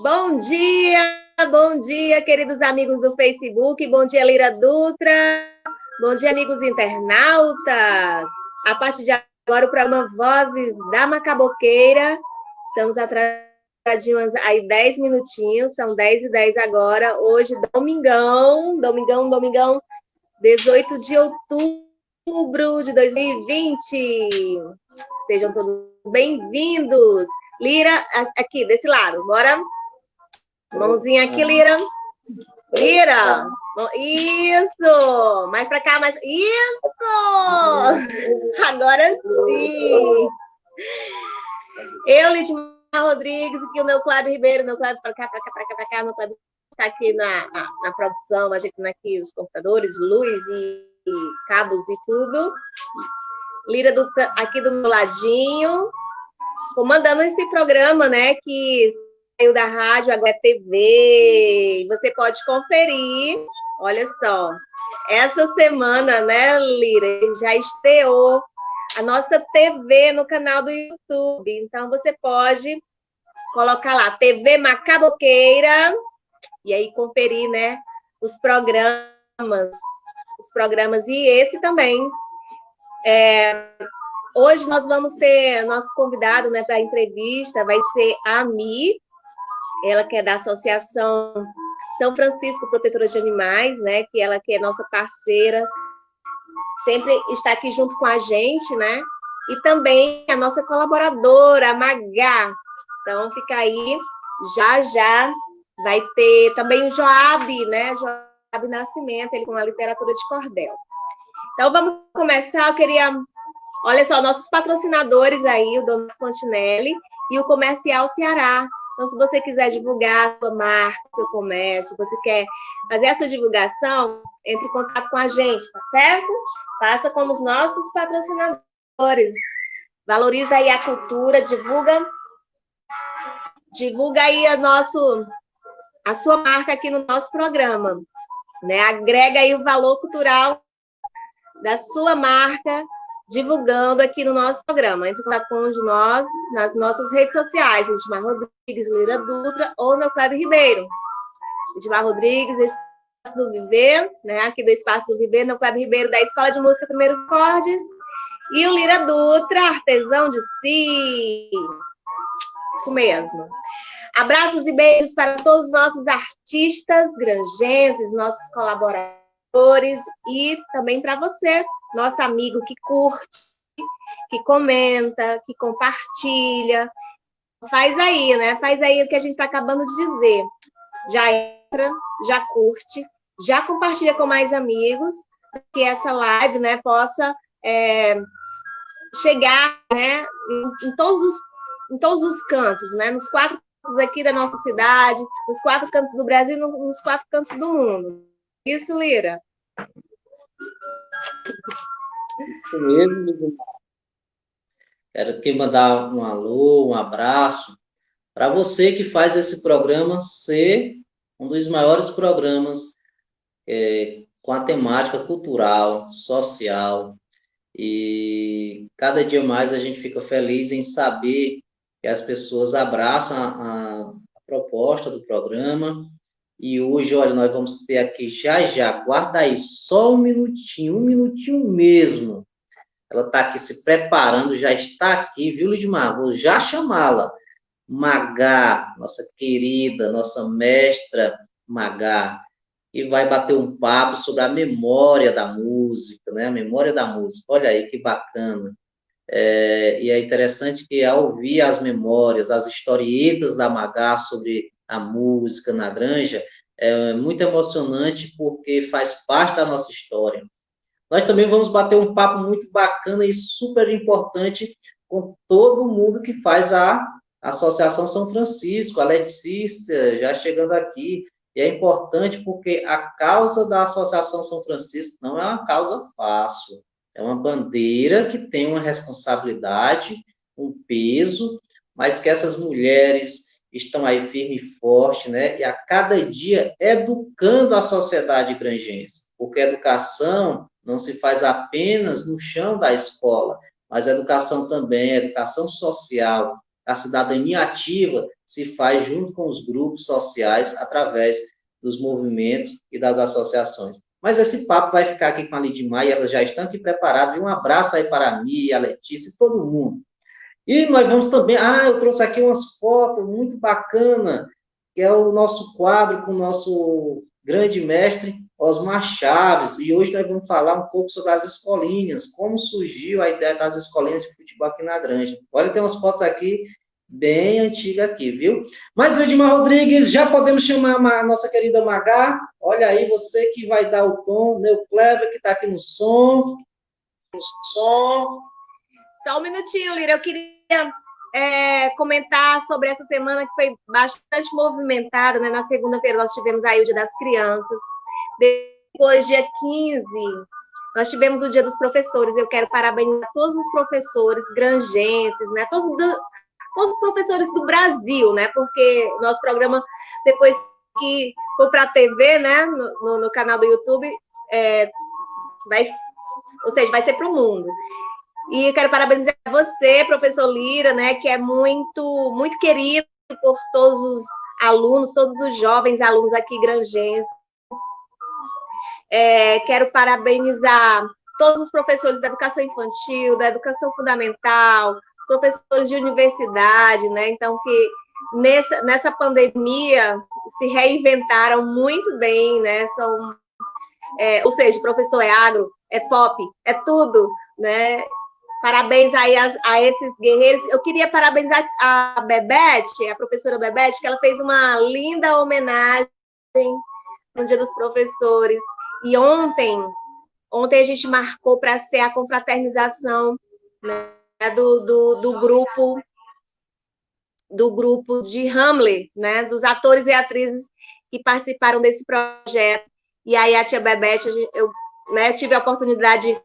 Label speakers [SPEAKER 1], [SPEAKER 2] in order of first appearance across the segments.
[SPEAKER 1] Bom dia, bom dia, queridos amigos do Facebook. Bom dia, Lira Dutra. Bom dia, amigos internautas. A partir de agora, o programa Vozes da Macaboqueira. Estamos atrasadinhos aí 10 minutinhos, são 10 e 10 agora. Hoje, domingão, domingão, domingão, 18 de outubro de 2020. Sejam todos bem-vindos. Lira, aqui, desse lado, bora? Mãozinha aqui, Lira. Lira. Isso. Mais para cá, mais. Isso. Agora sim. Eu, Lidmar Rodrigues, aqui o meu Cláudio Ribeiro, meu Cláudio para cá, para cá, para cá, para cá, meu Cláudio está aqui na, na, na, produção, ajeitando aqui os computadores, luz e, e cabos e tudo. Lira do, aqui do meu ladinho, comandando esse programa, né, que saiu da rádio, agora é TV. Você pode conferir. Olha só, essa semana, né, Lira, já estreou a nossa TV no canal do YouTube. Então, você pode colocar lá, TV Macaboqueira, e aí conferir, né, os programas, os programas, e esse também. É, Hoje nós vamos ter nosso convidado né, para a entrevista, vai ser a Mi, ela que é da Associação São Francisco Protetora de Animais, né, que ela que é nossa parceira, sempre está aqui junto com a gente, né? E também a nossa colaboradora, a Magá. Então, fica aí, já já vai ter também o Joab, né? Joab Nascimento, ele com a literatura de cordel. Então, vamos começar. Eu queria Olha só, nossos patrocinadores aí, o Dono Fontinelli e o Comercial Ceará. Então, se você quiser divulgar a sua marca, seu comércio, você quer fazer essa divulgação, entre em contato com a gente, tá certo? Faça como os nossos patrocinadores. Valoriza aí a cultura, divulga divulga aí a nosso a sua marca aqui no nosso programa, né? Agrega aí o valor cultural da sua marca divulgando aqui no nosso programa. Entre em contato com um de nós nas nossas redes sociais, Edmar Rodrigues, Lira Dutra ou meu Cláudio Ribeiro. Edmar Rodrigues, Espaço do Viver, né? aqui do Espaço do Viver, meu Cláudio Ribeiro, da Escola de Música Primeiros Acordes, e o Lira Dutra, artesão de si. Isso mesmo. Abraços e beijos para todos os nossos artistas granjenses, nossos colaboradores e também para você, nosso amigo que curte, que comenta, que compartilha. Faz aí, né? Faz aí o que a gente está acabando de dizer. Já entra, já curte, já compartilha com mais amigos, que essa live né, possa é, chegar né, em, todos os, em todos os cantos, né? Nos quatro cantos aqui da nossa cidade, nos quatro cantos do Brasil nos quatro cantos do mundo. Isso, Lira?
[SPEAKER 2] Isso mesmo, Quero aqui mandar um alô, um abraço para você que faz esse programa ser um dos maiores programas é, com a temática cultural, social. E cada dia mais a gente fica feliz em saber que as pessoas abraçam a, a proposta do programa e hoje, olha, nós vamos ter aqui já já, guarda aí, só um minutinho, um minutinho mesmo. Ela está aqui se preparando, já está aqui, viu, Lidmar? Vou já chamá-la. Magá, nossa querida, nossa mestra Magá, e vai bater um papo sobre a memória da música, né? A memória da música. Olha aí que bacana. É, e é interessante que ao ouvir as memórias, as historietas da Magá sobre a música na granja, é muito emocionante porque faz parte da nossa história. Nós também vamos bater um papo muito bacana e super importante com todo mundo que faz a Associação São Francisco, a Letícia já chegando aqui. E é importante porque a causa da Associação São Francisco não é uma causa fácil. É uma bandeira que tem uma responsabilidade, um peso, mas que essas mulheres estão aí firme e forte, né? E a cada dia educando a sociedade granjense, porque a educação não se faz apenas no chão da escola, mas a educação também, a educação social, a cidadania ativa se faz junto com os grupos sociais através dos movimentos e das associações. Mas esse papo vai ficar aqui com a Lidmar e elas já estão aqui preparadas. E um abraço aí para a Mia, a Letícia, todo mundo. E nós vamos também. Ah, eu trouxe aqui umas fotos muito bacana, que é o nosso quadro com o nosso grande mestre Osmar Chaves. E hoje nós vamos falar um pouco sobre as escolinhas, como surgiu a ideia das escolinhas de futebol aqui na Granja. Olha, tem umas fotos aqui bem antiga aqui, viu? Mas, Ludmar Rodrigues, já podemos chamar a nossa querida Magá. Olha aí, você que vai dar o tom, meu Cleber, que está aqui no som. No som.
[SPEAKER 1] Só um minutinho, Lira. Eu queria é, comentar sobre essa semana que foi bastante movimentada, né? Na segunda-feira nós tivemos aí o Dia das Crianças. Depois, dia 15, nós tivemos o Dia dos Professores. Eu quero parabenizar todos os professores grangenses, né? Todos todos os professores do Brasil, né? Porque nosso programa, depois que for para a TV, né? No, no, no, canal do YouTube, é, vai, ou seja, vai ser para o mundo. E quero parabenizar você, professor Lira, né? Que é muito, muito querido por todos os alunos, todos os jovens alunos aqui grangenses. É, quero parabenizar todos os professores da educação infantil, da educação fundamental, professores de universidade, né? Então, que nessa, nessa pandemia se reinventaram muito bem, né? São, é, ou seja, professor é agro, é pop, é tudo, né? Parabéns aí a, a, esses guerreiros. Eu queria parabenizar a Bebete, a professora Bebete, que ela fez uma linda homenagem no Dia dos Professores. E ontem, ontem a gente marcou para ser a confraternização né, do, do, do grupo do grupo de Hamlet, né, dos atores e atrizes que participaram desse projeto. E aí a tia Bebete, eu né, tive a oportunidade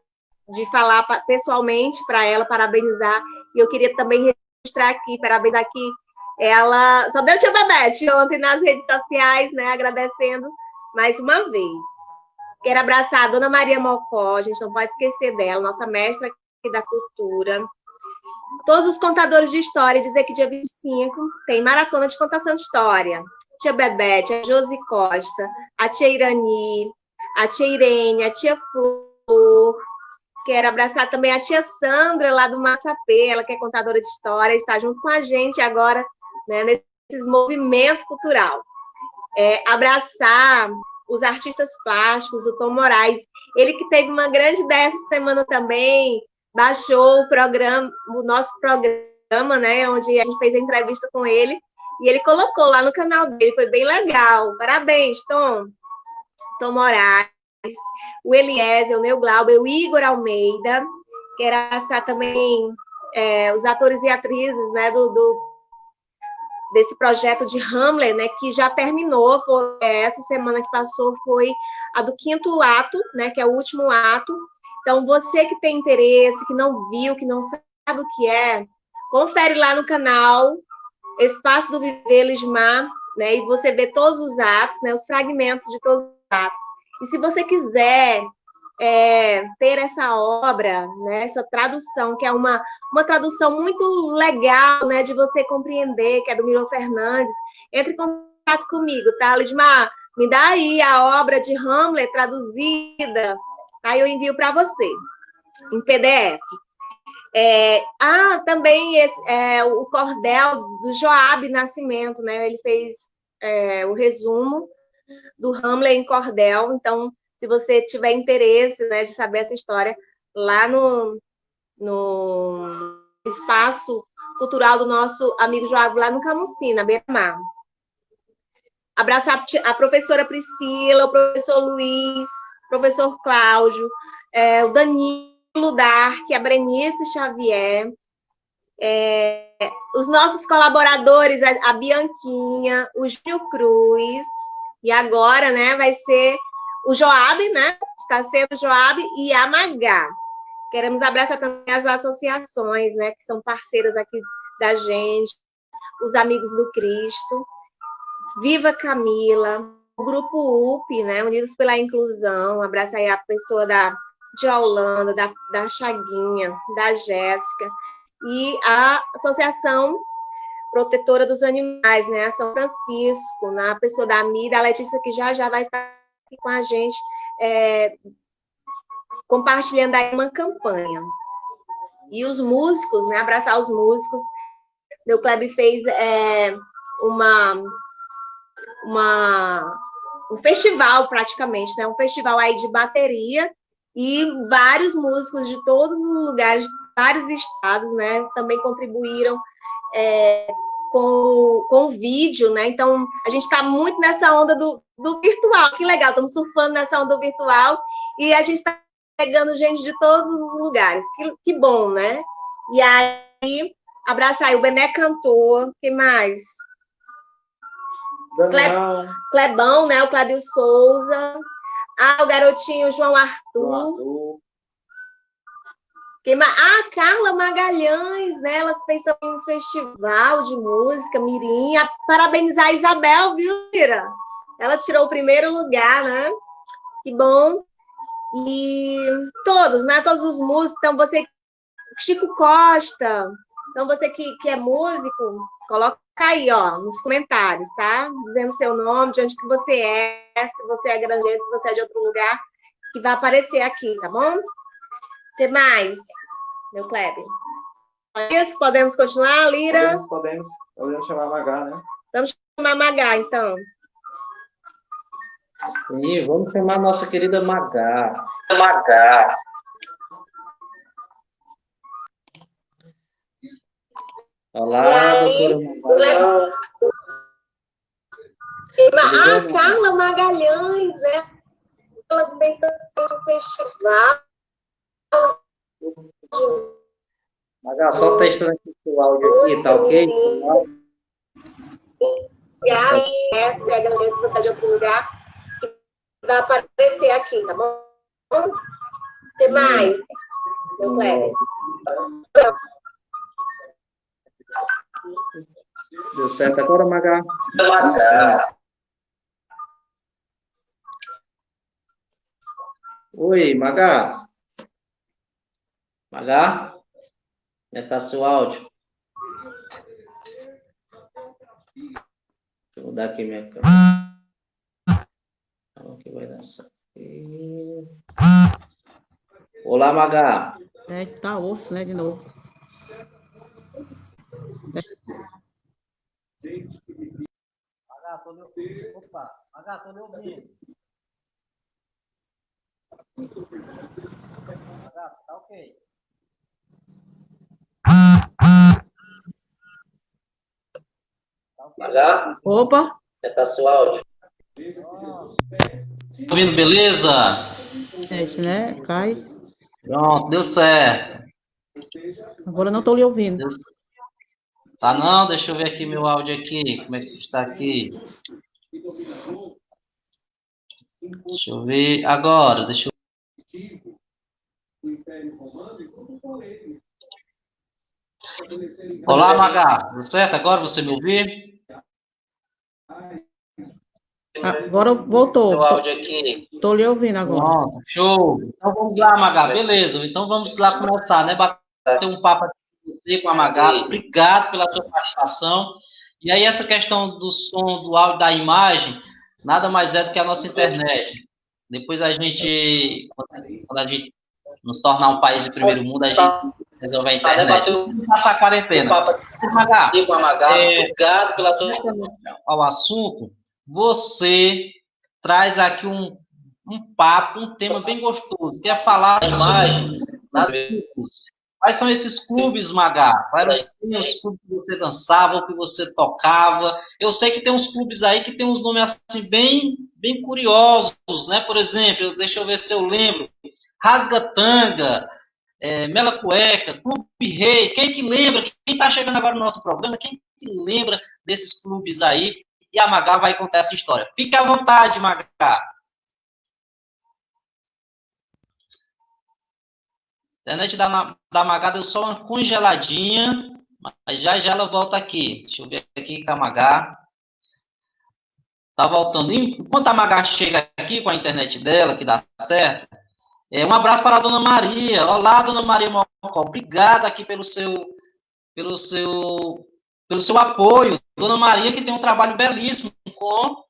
[SPEAKER 1] de falar pessoalmente para ela, parabenizar, e eu queria também registrar aqui, parabenizar aqui ela, só deu tia Bebete ontem nas redes sociais, né, agradecendo mais uma vez. Quero abraçar a Dona Maria Mocó, a gente não pode esquecer dela, nossa mestra aqui da cultura, todos os contadores de história dizer que dia 25 tem maratona de contação de história. Tia Bebete, a Josi Costa, a tia Irani, a tia Irene, a tia Flor. Quero abraçar também a tia Sandra, lá do Massapê, ela que é contadora de história, está junto com a gente agora, né, nesse movimento cultural. É, abraçar os artistas plásticos, o Tom Moraes, ele que teve uma grande ideia essa semana também, baixou o programa, o nosso programa, né, onde a gente fez a entrevista com ele, e ele colocou lá no canal dele, foi bem legal. Parabéns, Tom. Tom Moraes, o Eliezer, o Neu Glauber, o Igor Almeida, que era também é, os atores e atrizes, né, do, do, desse projeto de Hamlet, né, que já terminou, foi, é, essa semana que passou foi a do quinto ato, né, que é o último ato, então, você que tem interesse, que não viu, que não sabe o que é, confere lá no canal Espaço do Viver Lismar, né? E você vê todos os atos, né? Os fragmentos de todos os atos. E se você quiser é, ter essa obra, né, essa tradução, que é uma, uma tradução muito legal, né, de você compreender, que é do Miro Fernandes, entre em contato comigo, tá, Lismar? Me dá aí a obra de Hamlet traduzida Aí eu envio para você, em PDF. É, ah, também esse, é, o cordel do Joab Nascimento, né? Ele fez é, o resumo do Hamlet em cordel. Então, se você tiver interesse né, de saber essa história, lá no, no espaço cultural do nosso amigo Joab, lá no Camusim, na Beira-Mar. Abraçar a professora Priscila, o professor Luiz, professor Cláudio, é, o Danilo Dark, a Brenice Xavier, é, os nossos colaboradores, a Bianquinha, o Gil Cruz, e agora, né, vai ser o Joab, né, está sendo Joab e a Magá. Queremos abraçar também as associações, né, que são parceiras aqui da gente, os Amigos do Cristo, Viva Camila, o grupo UP, né, Unidos pela Inclusão, abraça aí a pessoa da de Holanda, da, da Chaguinha, da Jéssica, e a Associação Protetora dos Animais, né, a São Francisco, na pessoa da Mira, a Letícia, que já já vai estar aqui com a gente, é, compartilhando aí uma campanha. E os músicos, né, abraçar os músicos, meu clube fez é, uma, uma, um festival praticamente, né, um festival aí de bateria, e vários músicos de todos os lugares, vários estados, né, também contribuíram é, com, com o vídeo, né? Então, a gente está muito nessa onda do, do virtual. Que legal, estamos surfando nessa onda do virtual e a gente está pegando gente de todos os lugares. Que, que bom, né? E aí, abraçar aí o Bené Cantor, que mais? Daniel. Clebão, né? O Cláudio Souza. Ah, o garotinho João Arthur. João Arthur. Ah, Carla Magalhães, né? Ela fez também um festival de música, Mirim. Parabenizar a Isabel, viu, Mira? Ela tirou o primeiro lugar, né? Que bom. E todos, né? Todos os músicos. Então, você, Chico Costa. Então, você que, que é músico, coloca aí, ó, nos comentários, tá? Dizendo seu nome, de onde que você é, se você é granjeiro, se você é de outro lugar, que vai aparecer aqui, tá bom? O que mais, meu Kleber? Podemos continuar, Lira?
[SPEAKER 3] Podemos, podemos. Podemos chamar Magá, né?
[SPEAKER 1] Vamos chamar Magá, então.
[SPEAKER 2] Sim, vamos chamar a nossa querida Magá. Magá. Olá, doutora Magá.
[SPEAKER 1] Ah, Carla Magalhães, é. Ela também está no festival.
[SPEAKER 2] Maga, só testando aqui o áudio aqui, tá ok?
[SPEAKER 1] Aí, é, pega no você tá de outro lugar, vai aparecer aqui, tá bom? Que mais? Meu Cléber.
[SPEAKER 2] Deu certo agora? Maga. Oi, Maga. Maga? Como é que tá seu áudio? Deixa eu mudar aqui minha câmera. Então, aqui vai dar Olá, Maga.
[SPEAKER 4] É, tá osso, né, de novo.
[SPEAKER 2] Maga, tô me... Opa, Maga, tô me ouvindo. Maga, tá ok.
[SPEAKER 4] Maga? Opa!
[SPEAKER 2] Tá seu áudio. Tá ouvindo, beleza?
[SPEAKER 4] É isso, né? Cai.
[SPEAKER 2] Pronto, deu certo.
[SPEAKER 4] Agora não estou lhe ouvindo. Deu...
[SPEAKER 2] Tá não? Deixa eu ver aqui meu áudio aqui. Como é que está aqui? Deixa eu ver agora. Deixa eu Olá, Maga. Tudo certo? Agora você me ouvir?
[SPEAKER 4] Agora voltou.
[SPEAKER 2] Meu áudio aqui.
[SPEAKER 4] Estou lhe ouvindo agora.
[SPEAKER 2] Pronto, show. Então vamos lá, Maga. Beleza. Então vamos lá começar, né? Bater um papo aqui com você, com a Maga. Obrigado pela sua participação. E aí, essa questão do som, do áudio, da imagem, nada mais é do que a nossa internet. Depois a gente, quando a gente nos tornar um país de primeiro mundo, a gente resolver a internet. Vamos passar a quarentena. Magá, é, obrigado pela tua ao assunto. Você traz aqui um, um papo, um tema bem gostoso, que é falar da imagem Quais são esses clubes, Magá? Quais eram os clubes que você dançava, que você tocava? Eu sei que tem uns clubes aí que tem uns nomes assim bem, bem curiosos, né? Por exemplo, deixa eu ver se eu lembro. Rasgatanga, é, Mela Cueca, Clube Rei. Quem que lembra? Quem está chegando agora no nosso programa, quem que lembra desses clubes aí? E a Magá vai contar essa história. Fique à vontade, Magá. A internet da, da Magá deu só uma congeladinha, mas já já ela volta aqui. Deixa eu ver aqui com a Magá. Tá voltando. Enquanto a Magá chega aqui com a internet dela, que dá certo, É, um abraço para a dona Maria. Olá, dona Maria Mocó. Obrigada aqui pelo seu, pelo seu, pelo seu apoio. Dona Maria, que tem um trabalho belíssimo com,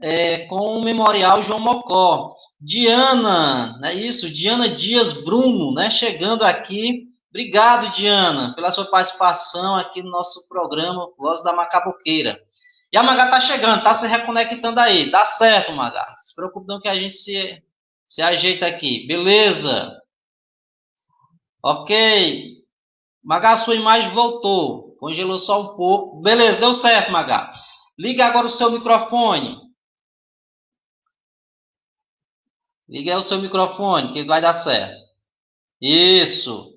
[SPEAKER 2] é, com o Memorial João Mocó. Diana, é isso? Diana Dias Bruno, né? Chegando aqui. Obrigado, Diana, pela sua participação aqui no nosso programa Voz da Macaboqueira. E a Magá tá chegando, tá se reconectando aí. Dá certo, Magá. Se preocupe não que a gente se, se ajeita aqui. Beleza. Ok. Magá, sua imagem voltou. Congelou só um pouco. Beleza, deu certo, Magá. Liga agora o seu microfone. Liga aí o seu microfone, que vai dar certo. Isso.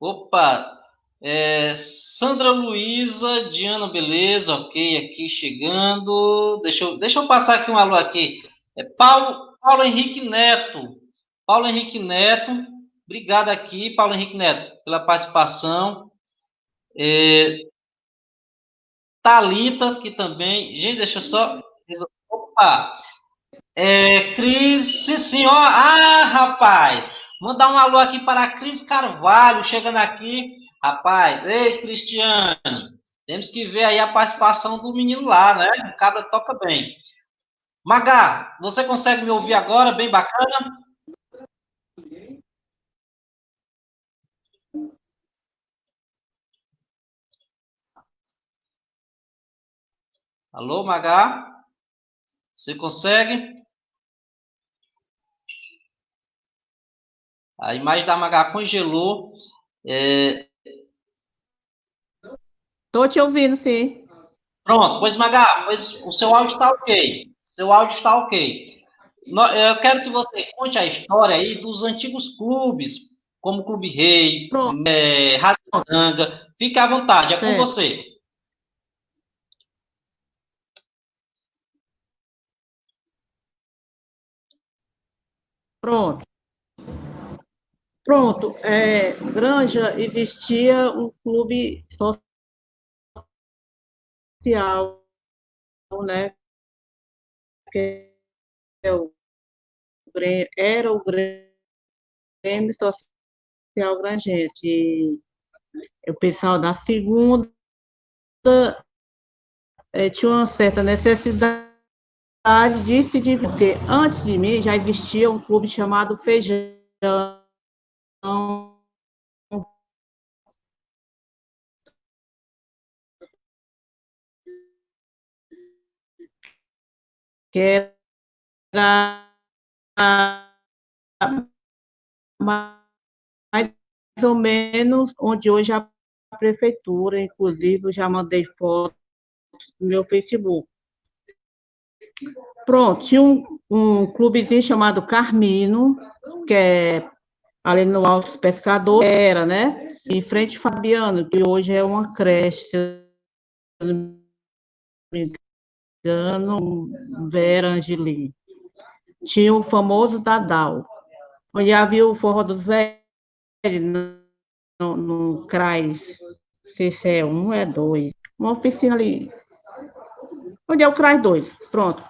[SPEAKER 2] Opa, é, Sandra Luiza, Diana, beleza, ok, aqui chegando. Deixa eu, deixa eu passar aqui um alô aqui. É Paulo, Paulo Henrique Neto. Paulo Henrique Neto, obrigado aqui, Paulo Henrique Neto, pela participação. É, Talita, que também. Gente, deixa eu só. Opa! É, Cris, sim, senhor. Ah, rapaz! Mandar um alô aqui para a Cris Carvalho, chegando aqui. Rapaz, ei, Cristiane, temos que ver aí a participação do menino lá, né? O cabra toca bem. Magá, você consegue me ouvir agora? Bem bacana? Alô, Magá? Você consegue? A imagem da Magá congelou. É...
[SPEAKER 4] Tô te ouvindo, sim.
[SPEAKER 2] Pronto, pois Magá, pois o seu áudio está ok. Seu áudio está ok. Eu quero que você conte a história aí dos antigos clubes, como Clube Rei, é, Razanga. Fique à vontade, é com você.
[SPEAKER 4] Pronto. Pronto, é, Granja existia um clube social, né? Que é era o Grêmio Social Grangense. o pessoal da segunda é, tinha uma certa necessidade de se dividir. Antes de mim já existia um clube chamado Feijão que era mais ou menos onde hoje a prefeitura, inclusive já mandei fotos no meu Facebook. Pronto, tinha um, um clubezinho chamado Carmino, que é ali no Alto Pescador, era, né? Em frente Fabiano, que hoje é uma creche, engano, Vera Angeli. Tinha o famoso Dadal, onde havia o Forró dos Velhos, no, no CRAS, não sei se é um, é dois, uma oficina ali, onde é o CRAS 2, pronto.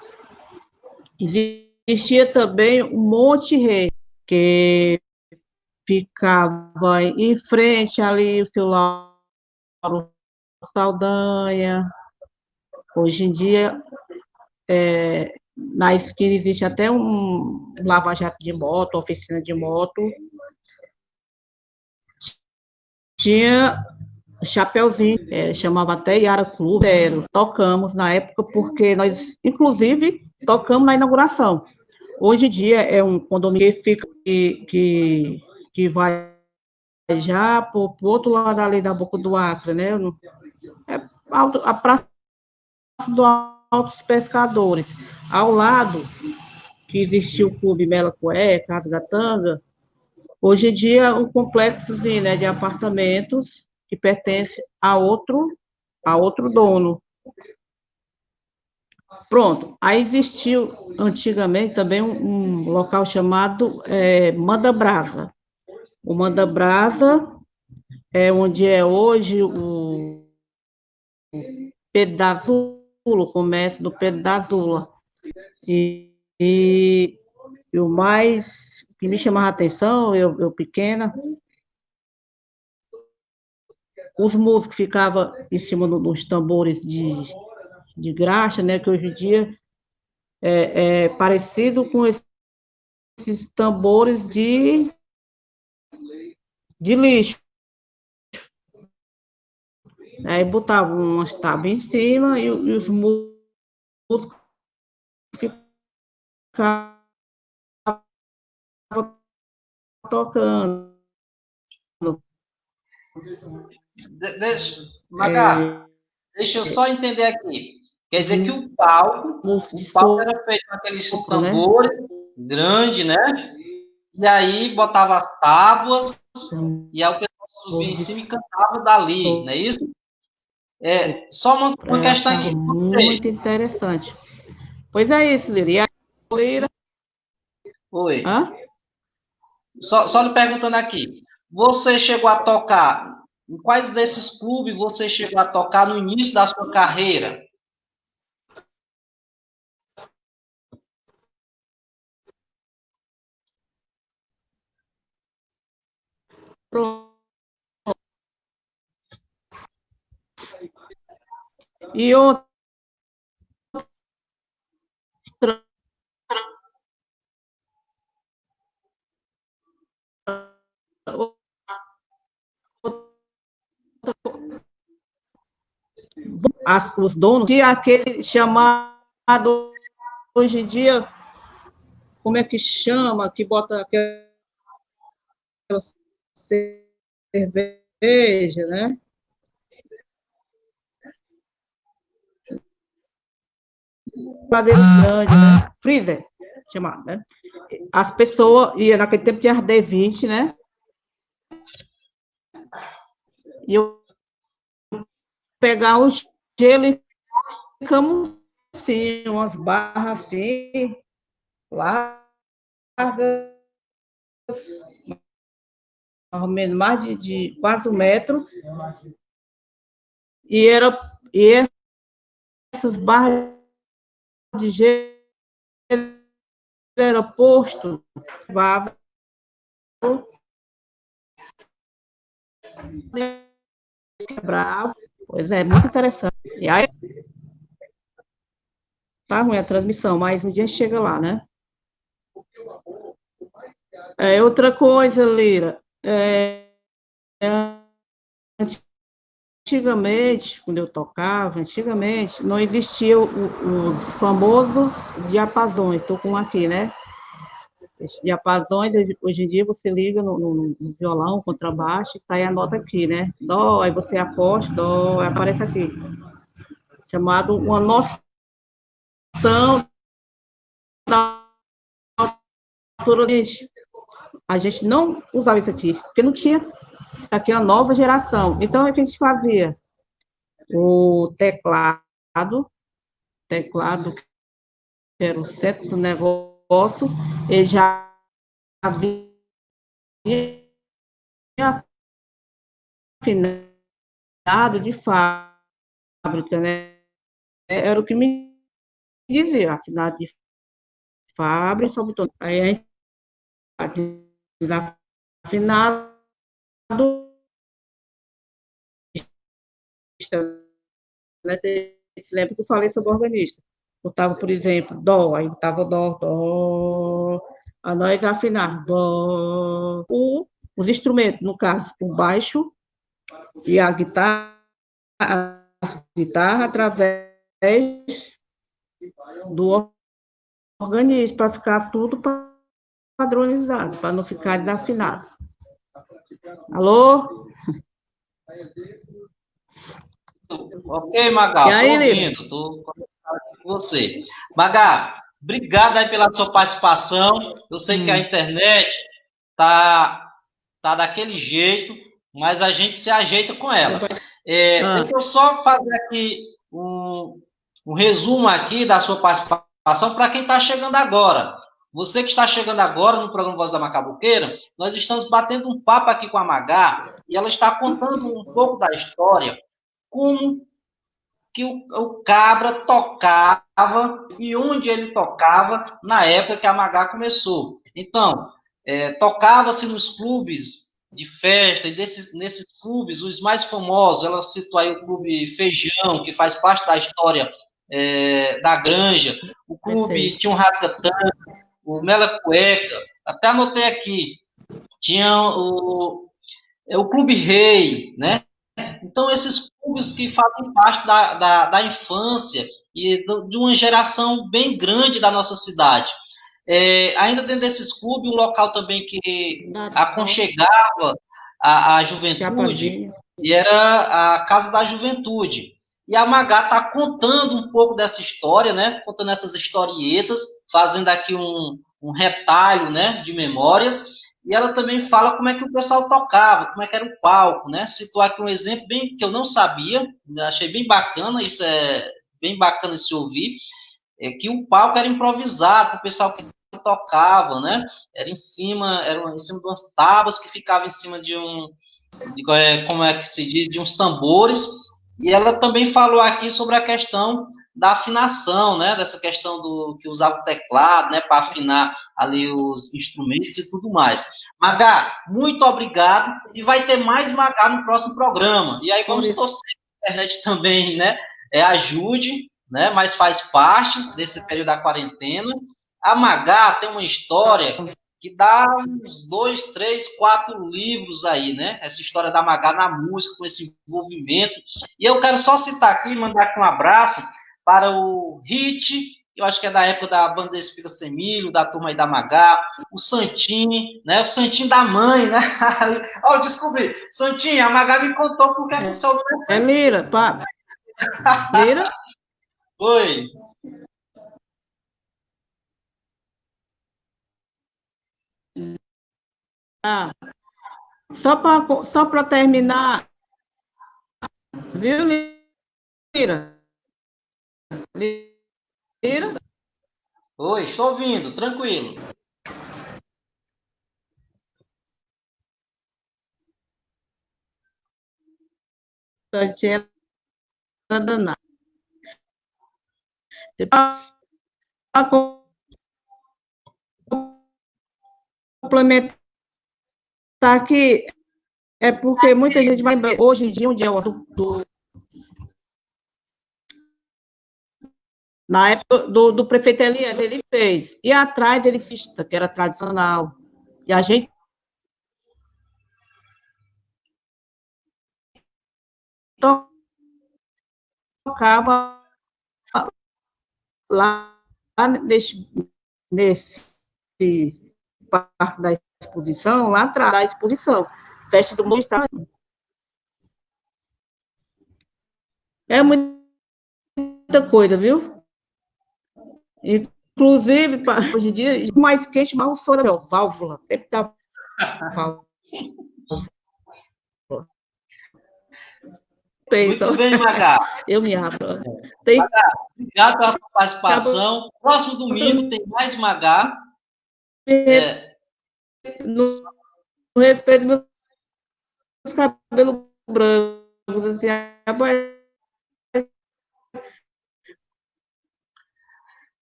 [SPEAKER 4] Existia também o Monte Rei, que ficava em frente ali o seu Lauro Saldanha. Hoje em dia, é, na esquina existe até um lava-jato de moto, oficina de moto. Tinha Chapeuzinho, é, chamava até Yara Clube, tocamos na época, porque nós, inclusive, tocamos na inauguração. Hoje em dia é um condomínio que fica, que, que que vai já para o outro lado ali da Boca do Acre, né? É a praça do Altos Pescadores. Ao lado, que existia o Clube Melacoé, Casa da Tanga, hoje em dia um complexozinho né, de apartamentos que pertence a outro, a outro dono. Pronto, aí existiu antigamente também um, um local chamado é, Manda Brasa, o Manda Brasa é onde é hoje o das o comércio do Pedro da Zula. E, e, e o mais que me chamava a atenção, eu, eu pequena, os músicos ficavam em cima dos tambores de, de graxa, né, que hoje em dia é, é parecido com esses tambores de, de lixo. Aí botava umas tábuas em cima e, e os músicos ficavam tocando.
[SPEAKER 2] De, deixa, Magá, é, deixa eu só entender aqui. Quer dizer que o palco, o palco era feito com aqueles né? tambores né? grande, né? E aí botava as tábuas e aí o pessoal subia em cima e cantava dali, não é isso? É, só uma, uma questão aqui.
[SPEAKER 4] Muito interessante. Pois é isso, Lira. E a Lira?
[SPEAKER 2] Oi. Hã? Só, só lhe perguntando aqui. Você chegou a tocar, em quais desses clubes você chegou a tocar no início da sua carreira?
[SPEAKER 4] Pronto. E outra As, os donos de aquele chamado hoje em dia como é que chama que bota aquela cerveja, né? Madeira grande, né? Freezer, chamado, né? As pessoas, e naquele tempo tinha D20, né? E eu pegar o gelo e ficamos assim, umas barras assim, largas, mais ou menos mais de, de quase um metro. E era e essas barras de era posto, levava quebrava. Pois é, muito interessante. E aí tá ruim a transmissão, mas um dia chega lá, né? É, outra coisa, Lira, é, antigamente, quando eu tocava, antigamente, não existiam os famosos diapasões, estou com aqui, né? Diapasões, hoje em dia você liga no, no, no violão, contrabaixo, e sai a nota aqui, né? Dó, aí você aposta, dó, aparece aqui. Chamado uma noção da altura a gente não usava isso aqui, porque não tinha. Isso aqui é uma nova geração. Então, a gente fazia? O teclado, teclado que era o centro do negócio, ele já havia afinado de fábrica, né? Era o que me dizia, afinado de fábrica, sobretudo. Aí a gente desafinado né? Você se lembra que eu falei sobre o organista? Botava, por exemplo, dó, aí botava dó, dó, a nós afinar, dó. O, os instrumentos, no caso, o baixo e a guitarra, a guitarra através do organismo, para ficar tudo padronizado, para não ficar desafinado. Alô?
[SPEAKER 2] Ok, Magal, estou ouvindo, estou com você. Magal, obrigado aí pela sua participação. Eu sei hum. que a hum. internet tá, tá daquele jeito, mas a gente se ajeita com ela. É, ah. Deixa eu só fazer aqui um, um resumo aqui da sua participação para quem está chegando agora. Você que está chegando agora no programa Voz da Macabuqueira, nós estamos batendo um papo aqui com a Magá e ela está contando um pouco da história, como que o, o Cabra tocava e onde ele tocava na época que a Magá começou. Então, é, tocava-se nos clubes de festa, e desses, nesses clubes, os mais famosos, ela citou aí o Clube Feijão, que faz parte da história é, da Granja, o clube Perfeito. tinha um Rasgatã, o Mela Cueca, até anotei aqui, tinha o, é, o Clube Rei, né? Então, esses clubes que fazem parte da, da, da infância e do, de uma geração bem grande da nossa cidade. É, ainda dentro desses clubes, um local também que aconchegava a, a juventude, e era a Casa da Juventude. E a Magá está contando um pouco dessa história, né? Contando essas historietas, fazendo aqui um, um retalho, né? De memórias. E ela também fala como é que o pessoal tocava, como é que era o palco, né? Citou aqui um exemplo bem que eu não sabia, achei bem bacana, isso é bem bacana se ouvir, é que o palco era improvisado o pessoal que tocava, né? Era em cima, era em cima de umas tábuas que ficavam em cima de um, de, é, como é que se diz, de uns tambores e ela também falou aqui sobre a questão da afinação, né? Dessa questão do que usava o teclado, né? Para afinar ali os instrumentos e tudo mais. Magá, muito obrigado. E vai ter mais Magá no próximo programa. E aí vamos torcer que a internet também, né? É, ajude, né? Mas faz parte desse período da quarentena. A Magá tem uma história que dá uns dois, três, quatro livros aí, né? Essa história da Magá na música, com esse envolvimento. E eu quero só citar aqui, mandar aqui um abraço para o Hit, que eu acho que é da época da banda Espiga Semilho, da turma aí da Magá, o Santinho, né? O Santinho da mãe, né? Ó, oh, descobri. Santinho, a Magá me contou porque é. o seu nome
[SPEAKER 4] é É Mira, pá. Mira?
[SPEAKER 2] Oi.
[SPEAKER 4] Ah, só para só terminar, viu, Lira? Lira?
[SPEAKER 2] Oi, estou ouvindo, tranquilo.
[SPEAKER 4] Santinha danada. Complementar tá aqui é porque muita gente vai hoje em dia, um dia do, do na época do, do prefeito Elias, ele fez. E atrás ele fez, que era tradicional. E a gente tocava lá nesse, nesse parte da exposição, lá atrás da exposição, festa do mundo está É muita coisa, viu? Inclusive, hoje em dia, mais quente, mal soro, válvula, tempo da válvula.
[SPEAKER 2] Muito bem, Magá.
[SPEAKER 4] Eu me abro.
[SPEAKER 2] Tem... Magá, obrigado pela sua participação. Próximo domingo tem mais Magá.
[SPEAKER 4] É, no, no respeito dos meus cabelos brancos, assim,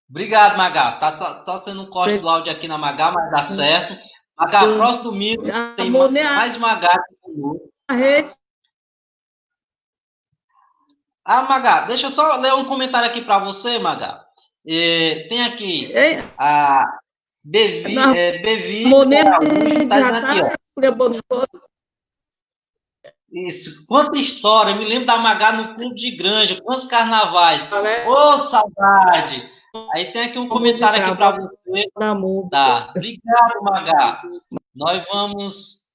[SPEAKER 2] Obrigado, Magá. Tá só, só sendo um corte do áudio aqui na Magá, mas dá certo. Magá, próximo domingo tem mais, mais Magá
[SPEAKER 4] A rede.
[SPEAKER 2] Ah, Magá, deixa eu só ler um comentário aqui para você, Magá. É, tem aqui a Bevi, não, é, Bevi tá aqui, ó. Isso, quanta história, me lembro da Magá no Clube de Granja, quantos carnavais. Tá Ô, oh, saudade! Aí tem aqui um comentário aqui para você. Tá. Obrigado, Magá. Nós vamos.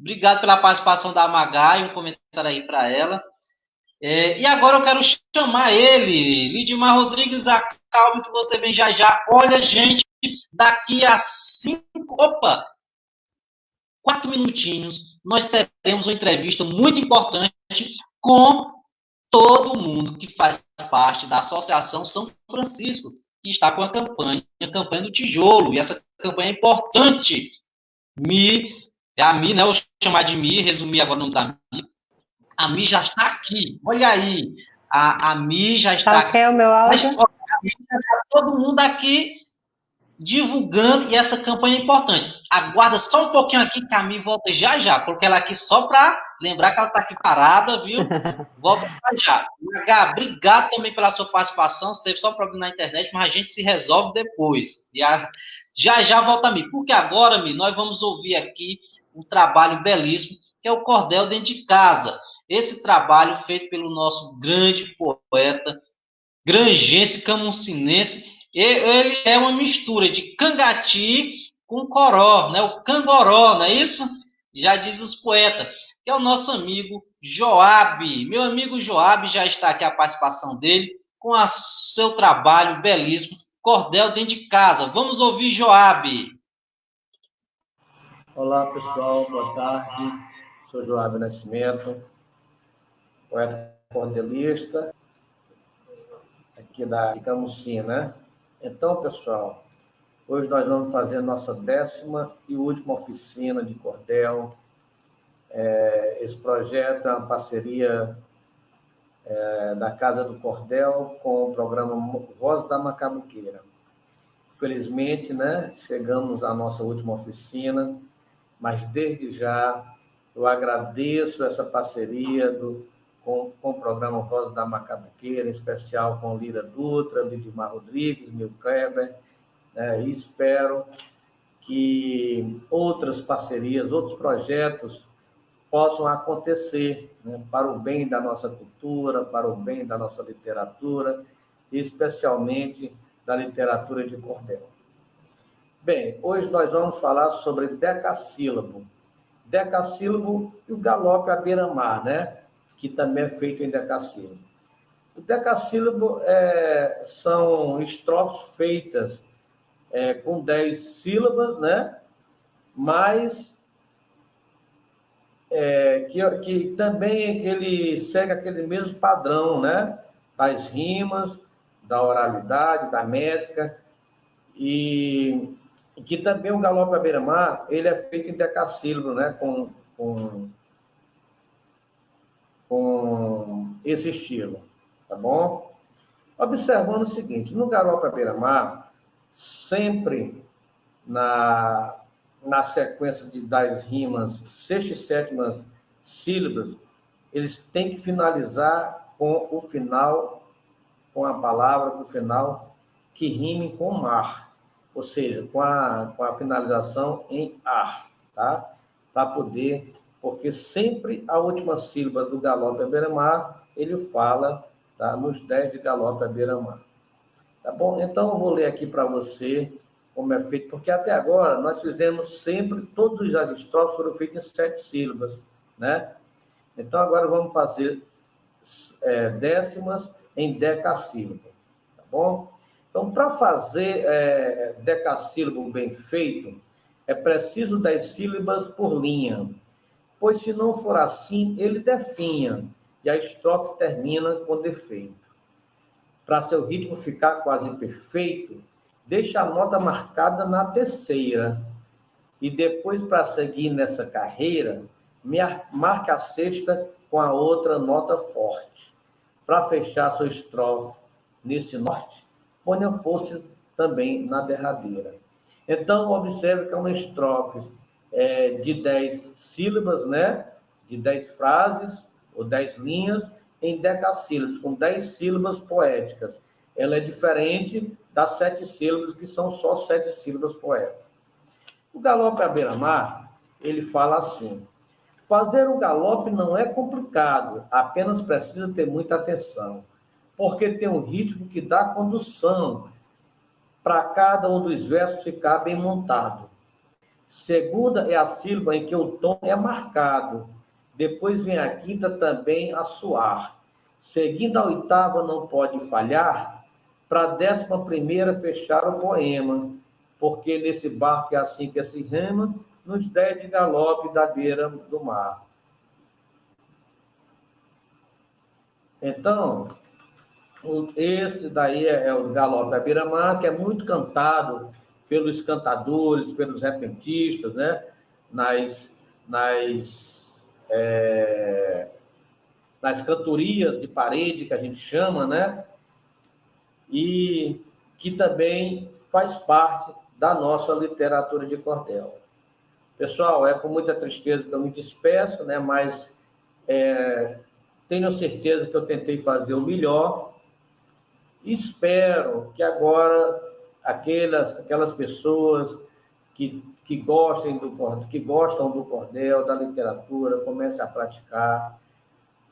[SPEAKER 2] Obrigado pela participação da Magá e um comentário aí para ela. É, e agora eu quero chamar ele, Lidmar Rodrigues, acalme que você vem já já. Olha, gente, daqui a cinco, opa, quatro minutinhos, nós teremos uma entrevista muito importante com todo mundo que faz parte da Associação São Francisco, que está com a campanha, a campanha do tijolo, e essa campanha é importante. Mi, é a Mi, né? Eu vou chamar de Mi, resumir agora o nome da Mi. A Mi já está aqui, olha aí. A, a Mi já está.
[SPEAKER 5] Tá ok o meu áudio?
[SPEAKER 2] todo mundo aqui divulgando e essa campanha é importante. Aguarda só um pouquinho aqui que a Mi volta já já. Coloquei ela aqui só para lembrar que ela está aqui parada, viu? Volta já já. H, obrigado também pela sua participação. Você teve só um problema na internet, mas a gente se resolve depois. E a, já já volta a Mi. Porque agora, Mi, nós vamos ouvir aqui um trabalho belíssimo, que é o Cordel Dentro de Casa. Esse trabalho feito pelo nosso grande poeta, grangense, camuncinense, ele é uma mistura de cangati com coró, né? O cangoró, não é isso? Já diz os poetas, que é o nosso amigo Joab. Meu amigo Joab já está aqui a participação dele com o seu trabalho belíssimo, Cordel dentro de casa. Vamos ouvir Joab.
[SPEAKER 6] Olá, pessoal, boa tarde. Sou Joab Nascimento, poeta cordelista, aqui da Camusim, né? Então, pessoal, hoje nós vamos fazer a nossa décima e última oficina de cordel. É, esse projeto é uma parceria é, da Casa do Cordel com o programa Voz da Macabuqueira. Felizmente, né, chegamos à nossa última oficina, mas desde já eu agradeço essa parceria do, com, com o programa Voz da Macabuqueira, em especial com Lira Dutra, Lidimar Rodrigues, Mil Kleber, né, e espero que outras parcerias, outros projetos possam acontecer né, para o bem da nossa cultura, para o bem da nossa literatura, especialmente da literatura de cordel. Bem, hoje nós vamos falar sobre decassílabo. Decassílabo e o galope à beira-mar, né? Que também é feito em decassílabo. O decassílabo é, são estrofes feitas é, com dez sílabas, né? Mas é, que, que também que ele segue aquele mesmo padrão, né? Das rimas, da oralidade, da métrica, e, e que também o galope à beira-mar, ele é feito em decassílabo, né? Com, com com esse estilo, tá bom? Observando o seguinte, no Garopa Beira-Mar, sempre na, na sequência de, das rimas sexta e sétima sílabas, eles têm que finalizar com o final, com a palavra do final que rime com mar, ou seja, com a, com a finalização em ar, tá? Para poder porque sempre a última sílaba do galope à beira-mar, ele fala tá, nos 10 de galope à beira-mar. Tá bom? Então, eu vou ler aqui para você como é feito, porque até agora nós fizemos sempre, todos os estrofes foram feitos em sete sílabas, né? Então, agora vamos fazer é, décimas em decassílabo, tá bom? Então, para fazer é, decassílabo bem feito, é preciso 10 sílabas por linha pois se não for assim, ele definha, e a estrofe termina com defeito. Para seu ritmo ficar quase perfeito, deixa a nota marcada na terceira, e depois, para seguir nessa carreira, marque a sexta com a outra nota forte. Para fechar sua estrofe nesse norte, ponha força também na derradeira. Então, observe que é uma estrofe é, de 10 sílabas, né? de 10 frases ou 10 linhas em decassílabos, com 10 sílabas poéticas. Ela é diferente das sete sílabas, que são só sete sílabas poéticas. O galope à beira-mar, ele fala assim, fazer o galope não é complicado, apenas precisa ter muita atenção, porque tem um ritmo que dá condução para cada um dos versos ficar bem montado. Segunda é a sílaba em que o tom é marcado. Depois vem a quinta também a suar. Seguindo a oitava não pode falhar, para a décima primeira fechar o poema, porque nesse barco é assim que se rema, nos dez de galope da beira do mar. Então, esse daí é, é o galope da beira-mar, que é muito cantado pelos cantadores, pelos repentistas, né? nas, nas, é, nas cantorias de parede, que a gente chama, né? E que também faz parte da nossa literatura de cordel. Pessoal, é com muita tristeza que eu me despeço, né? Mas é, tenho certeza que eu tentei fazer o melhor. Espero que agora aquelas, aquelas pessoas que, que, gostem do, que gostam do cordel, da literatura, comecem a praticar.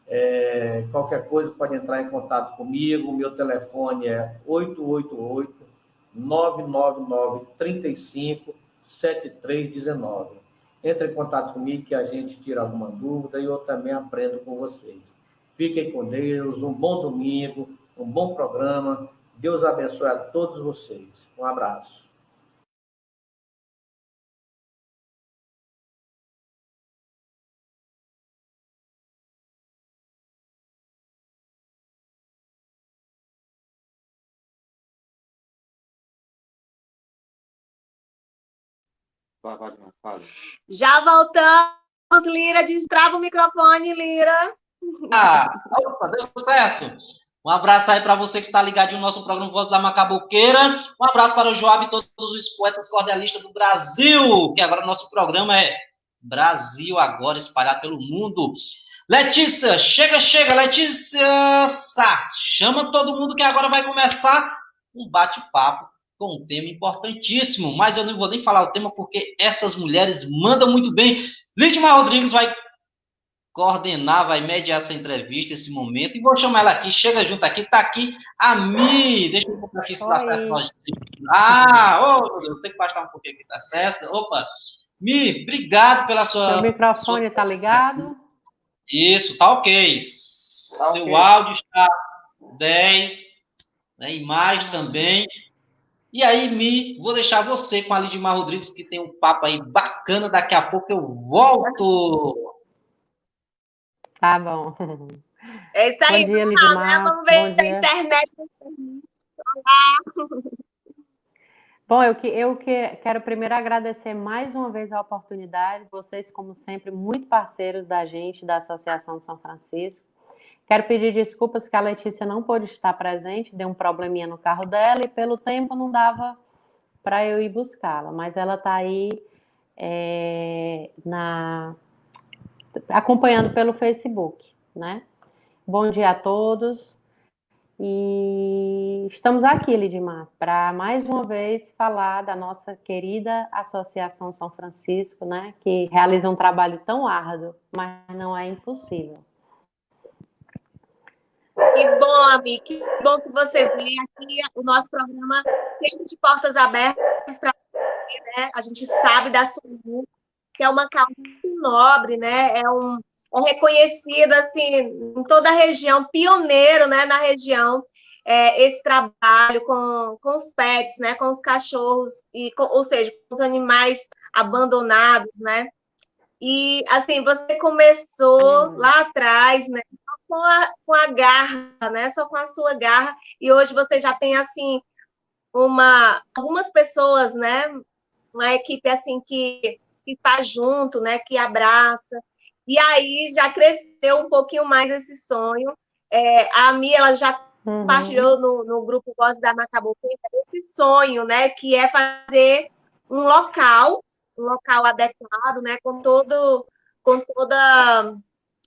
[SPEAKER 6] É, qualquer coisa pode entrar em contato comigo. Meu telefone é 888 999 35 7319. Entre em contato comigo que a gente tira alguma dúvida e eu também aprendo com vocês. Fiquem com Deus, um bom domingo, um bom programa. Deus abençoe a todos vocês. Um abraço.
[SPEAKER 1] Já voltamos, Lira. Destrava o microfone, Lira.
[SPEAKER 2] Ah, opa, deu certo. Um abraço aí para você que está ligado no nosso programa Voz da Macaboqueira. Um abraço para o Joab e todos os poetas cordelistas do Brasil, que agora o nosso programa é Brasil agora espalhado pelo mundo. Letícia, chega, chega, Letícia Sá, chama todo mundo que agora vai começar um bate-papo com um tema importantíssimo, mas eu não vou nem falar o tema porque essas mulheres mandam muito bem. Lidmar Rodrigues vai coordenar, vai mediar essa entrevista, esse momento. E vou chamar ela aqui, chega junto aqui, tá aqui a Mi. Deixa eu botar aqui se dá certo. Nós... Ah, ô, oh, meu Deus, tem que baixar um pouquinho aqui, tá certo? Opa, Mi, obrigado pela sua.
[SPEAKER 5] O microfone está ligado?
[SPEAKER 2] Isso, tá ok. Tá Seu okay. áudio está 10, né, imagem também. E aí, Mi, vou deixar você com a Lidmar Rodrigues, que tem um papo aí bacana. Daqui a pouco eu volto.
[SPEAKER 5] Tá bom.
[SPEAKER 1] É isso aí,
[SPEAKER 5] bom dia, Lidmar. Né?
[SPEAKER 1] Vamos ver a internet. Olá.
[SPEAKER 5] Bom, eu, que, eu que, quero primeiro agradecer mais uma vez a oportunidade, vocês, como sempre, muito parceiros da gente, da Associação São Francisco. Quero pedir desculpas que a Letícia não pôde estar presente, deu um probleminha no carro dela e pelo tempo não dava para eu ir buscá-la, mas ela está aí é, na, acompanhando pelo Facebook, né? Bom dia a todos. E estamos aqui, Lidmar, para mais uma vez falar da nossa querida Associação São Francisco, né? Que realiza um trabalho tão árduo, mas não é impossível.
[SPEAKER 1] Que bom, amiga, que bom que você veio aqui. O nosso programa sempre de portas abertas para você, né? A gente sabe da sua luta, que é uma causa nobre, né? É, um, é reconhecido assim em toda a região, pioneiro, né, na região. É, esse trabalho com, com os pets, né, com os cachorros e, com, ou seja, com os animais abandonados, né? E assim, você começou lá atrás, né? Com a, com a garra, né? Só com a sua garra. E hoje você já tem assim uma algumas pessoas, né? Uma equipe assim que que está junto, né, que abraça. E aí já cresceu um pouquinho mais esse sonho. É, a Mi, ela já uhum. compartilhou no, no grupo Voz da Macaboqueira esse sonho, né, que é fazer um local, um local adequado, né, com todo, com toda,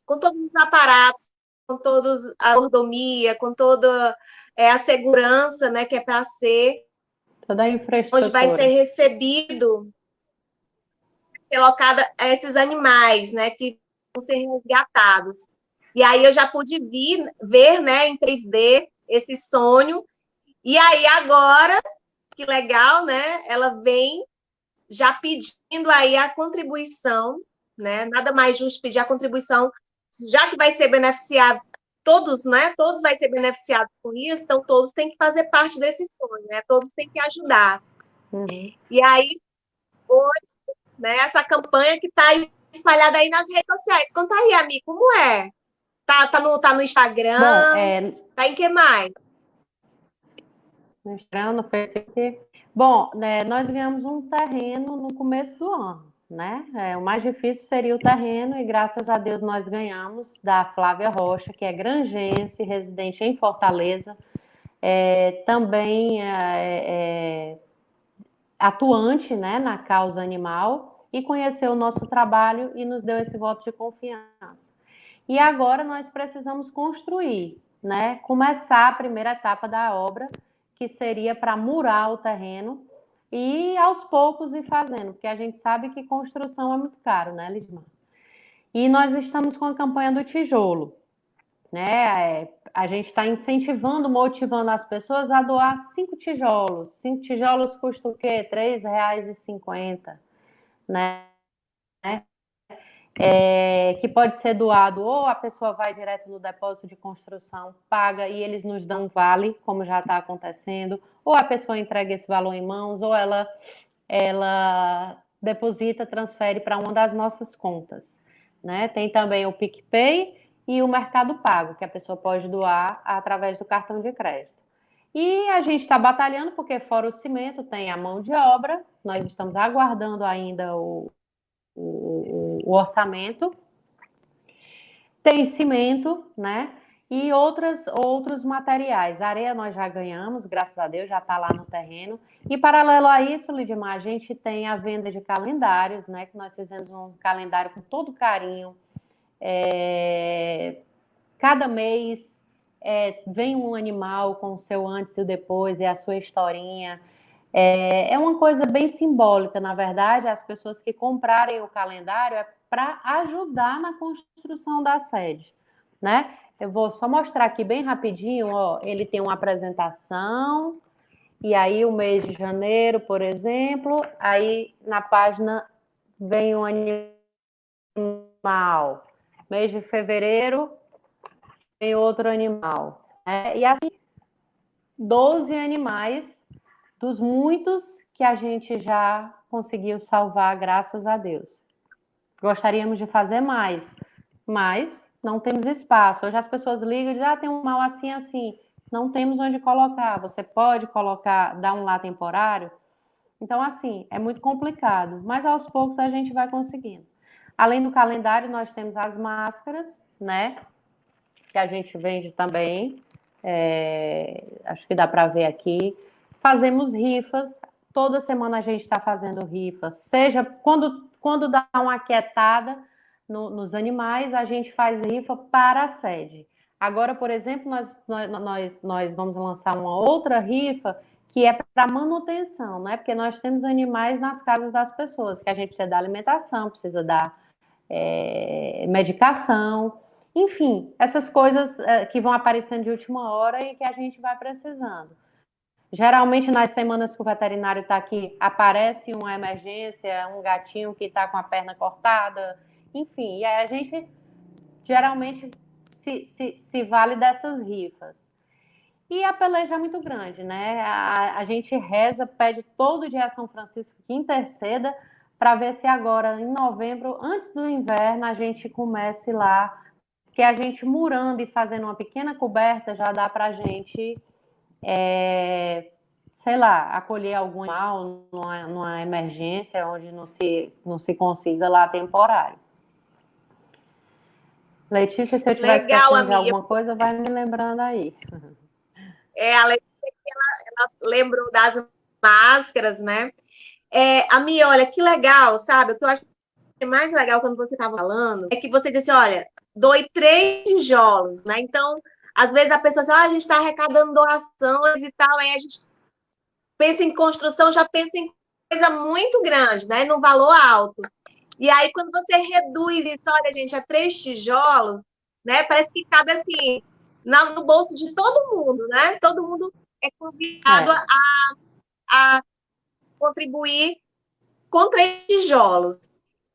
[SPEAKER 1] com todos os aparatos, com todos a mordomia, com toda é, a segurança, né, que é para ser
[SPEAKER 5] toda a infraestrutura.
[SPEAKER 1] Onde vai ser recebido ser locada a esses animais, né, que vão ser resgatados. E aí eu já pude vir, ver, né, em 3D esse sonho. E aí agora, que legal, né? Ela vem já pedindo aí a contribuição, né? Nada mais justo pedir a contribuição, já que vai ser beneficiado todos, né? Todos vai ser beneficiados com isso, então todos têm que fazer parte desse sonho, né? Todos têm que ajudar. Uhum. E aí hoje né? Essa campanha que está espalhada aí nas redes sociais. Conta aí, amigo, como é? Tá, tá, no, tá no Instagram? Bom, é... Tá em que mais?
[SPEAKER 5] No Instagram, no Facebook. Bom, né, nós ganhamos um terreno no começo do ano, né? É, o mais difícil seria o terreno, e graças a Deus nós ganhamos da Flávia Rocha, que é grangense, residente em Fortaleza, é, também é, é, atuante né, na causa animal, e conheceu o nosso trabalho e nos deu esse voto de confiança. E agora nós precisamos construir, né? Começar a primeira etapa da obra, que seria para murar o terreno e aos poucos ir fazendo, porque a gente sabe que construção é muito caro, né, Lismar? E nós estamos com a campanha do tijolo, né? É, a gente está incentivando, motivando as pessoas a doar cinco tijolos. Cinco tijolos custam o quê? R$ 3,50, né? É, que pode ser doado ou a pessoa vai direto no depósito de construção, paga e eles nos dão vale, como já está acontecendo, ou a pessoa entrega esse valor em mãos, ou ela, ela deposita, transfere para uma das nossas contas. Né? Tem também o PicPay e o Mercado Pago, que a pessoa pode doar através do cartão de crédito. E a gente está batalhando, porque fora o cimento tem a mão de obra, nós estamos aguardando ainda o, o, o orçamento, tem cimento, né? E outras, outros materiais. areia nós já ganhamos, graças a Deus, já está lá no terreno. E paralelo a isso, Lidmar, a gente tem a venda de calendários, né? Que nós fizemos um calendário com todo carinho. É... Cada mês é, vem um animal com o seu antes e o depois, e a sua historinha. É, é uma coisa bem simbólica, na verdade, as pessoas que comprarem o calendário é para ajudar na construção da sede, né? Eu vou só mostrar aqui bem rapidinho, ó, ele tem uma apresentação, e aí o mês de janeiro, por exemplo, aí na página vem um animal. Mês de fevereiro vem outro animal. Né? E assim, 12 animais dos muitos que a gente já conseguiu salvar, graças a Deus. Gostaríamos de fazer mais, mas não temos espaço. Hoje as pessoas ligam e dizem, ah, tem um mal assim, assim. Não temos onde colocar. Você pode colocar, dar um lá temporário? Então, assim, é muito complicado, mas aos poucos a gente vai conseguindo. Além do calendário, nós temos as máscaras, né? Que a gente vende também. É, acho que dá para ver aqui. Fazemos rifas, toda semana a gente está fazendo rifas, seja quando, quando dá uma aquietada no, nos animais, a gente faz rifa para a sede. Agora, por exemplo, nós, nós, nós vamos lançar uma outra rifa que é para manutenção, né? Porque nós temos animais nas casas das pessoas, que a gente precisa dar alimentação, precisa dar é, medicação, enfim, essas coisas é, que vão aparecendo de última hora e que a gente vai precisando. Geralmente, nas semanas que o veterinário está aqui, aparece uma emergência, um gatinho que está com a perna cortada, enfim, e aí a gente geralmente se, se, se vale dessas rifas. E a peleja é muito grande, né? A, a gente reza, pede todo dia a São Francisco que interceda para ver se agora, em novembro, antes do inverno, a gente comece lá, que a gente murando e fazendo uma pequena coberta já dá para a gente é, sei lá, acolher algum animal numa, numa, emergência onde não se, não se consiga lá temporário. Letícia, se eu tiver esquecendo de alguma coisa, vai me lembrando aí.
[SPEAKER 1] É, a Letícia, ela, ela lembrou das máscaras, né? É, a minha, olha, que legal, sabe? O que eu acho mais legal quando você estava falando é que você disse, olha, doe três tijolos, né? Então, às vezes a pessoa diz, ah, a gente está arrecadando doações e tal, aí a gente pensa em construção, já pensa em coisa muito grande, né? No valor alto. E aí, quando você reduz isso, olha, gente, a três tijolos, né? Parece que cabe assim no bolso de todo mundo, né? Todo mundo é convidado é. A, a contribuir com três tijolos.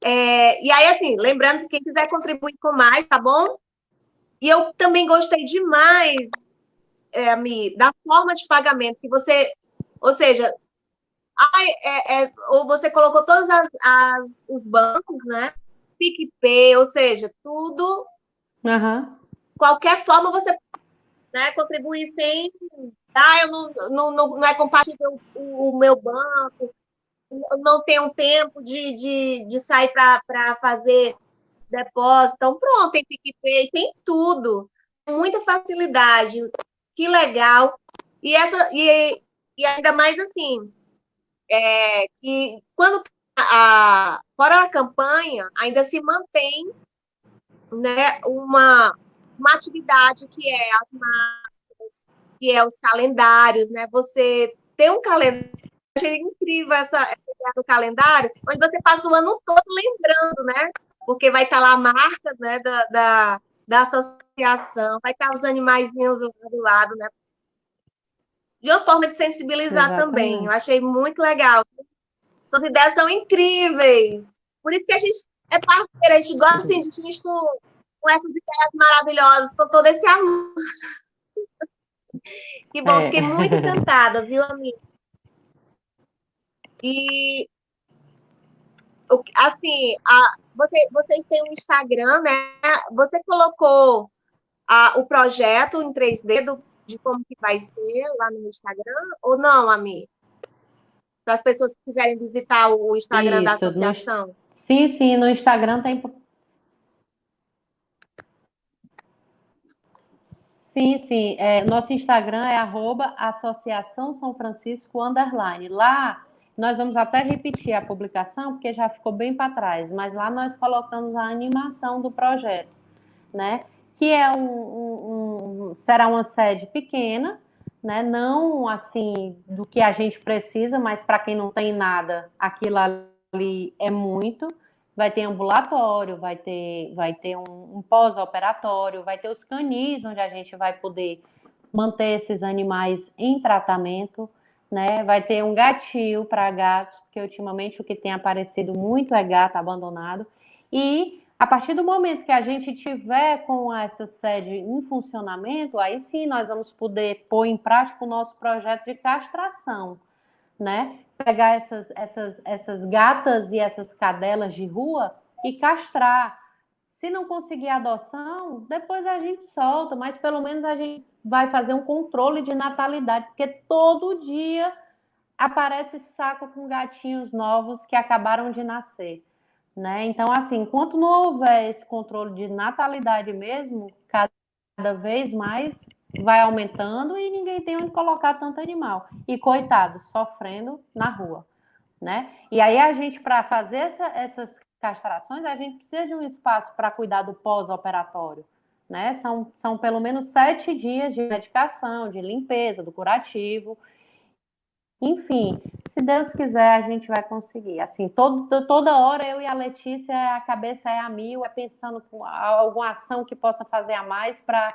[SPEAKER 1] É, e aí, assim, lembrando que quem quiser contribuir com mais, tá bom? E eu também gostei demais, é, Mi, da forma de pagamento que você, ou seja, ai, é, é, ou você colocou todos as, as, os bancos, né? PicPay, ou seja, tudo.
[SPEAKER 5] Uhum.
[SPEAKER 1] Qualquer forma você né, contribuir sem. Ah, eu não, não, não, não é compatível o, o meu banco. não tem um tempo de, de, de sair para fazer depósito. Então, pronto, tem PicPay, tem tudo. Muita facilidade. Que legal. E, essa, e, e ainda mais assim, é, que quando a, fora a campanha, ainda se mantém né, uma, uma atividade que é as máscaras, que é os calendários, né? Você ter um calendário, achei incrível essa, essa ideia do calendário, onde você passa o ano todo lembrando, né? Porque vai estar lá a marca né, da, da, da associação, vai estar os animaizinhos do lado, né? De uma forma de sensibilizar Exatamente. também. Eu achei muito legal. Suas ideias são incríveis. Por isso que a gente é parceira, a gente gosta assim, de gente com, com essas ideias maravilhosas, com todo esse amor. Que bom, é. fiquei muito encantada, viu, amiga? E assim, a, você, vocês têm um Instagram, né? Você colocou a, o projeto em 3D do, de como que vai ser lá no Instagram, ou não, Ami? Para as pessoas que quiserem visitar o Instagram Isso, da associação.
[SPEAKER 5] No, sim, sim, no Instagram tem Sim, sim. É, nosso Instagram é arroba Associação São Francisco Underline. Lá nós vamos até repetir a publicação, porque já ficou bem para trás, mas lá nós colocamos a animação do projeto, né? Que é um, um, um será uma sede pequena, né? Não assim do que a gente precisa, mas para quem não tem nada, aquilo ali é muito vai ter ambulatório, vai ter, vai ter um, um pós-operatório, vai ter os canis, onde a gente vai poder manter esses animais em tratamento, né? Vai ter um gatil para gatos, porque ultimamente o que tem aparecido muito é gato abandonado. E a partir do momento que a gente tiver com essa sede em funcionamento, aí sim nós vamos poder pôr em prática o nosso projeto de castração, né? pegar essas, essas, essas gatas e essas cadelas de rua e castrar. Se não conseguir adoção, depois a gente solta, mas pelo menos a gente vai fazer um controle de natalidade, porque todo dia aparece saco com gatinhos novos que acabaram de nascer. Né? Então, assim, enquanto não houver esse controle de natalidade mesmo, cada vez mais vai aumentando e ninguém tem onde colocar tanto animal. E coitado, sofrendo na rua, né? E aí a gente, para fazer essa, essas castrações, a gente precisa de um espaço para cuidar do pós-operatório, né? São, são pelo menos sete dias de medicação, de limpeza, do curativo. Enfim, se Deus quiser, a gente vai conseguir. Assim, todo, toda hora eu e a Letícia, a cabeça é a mil, é pensando com alguma ação que possa fazer a mais para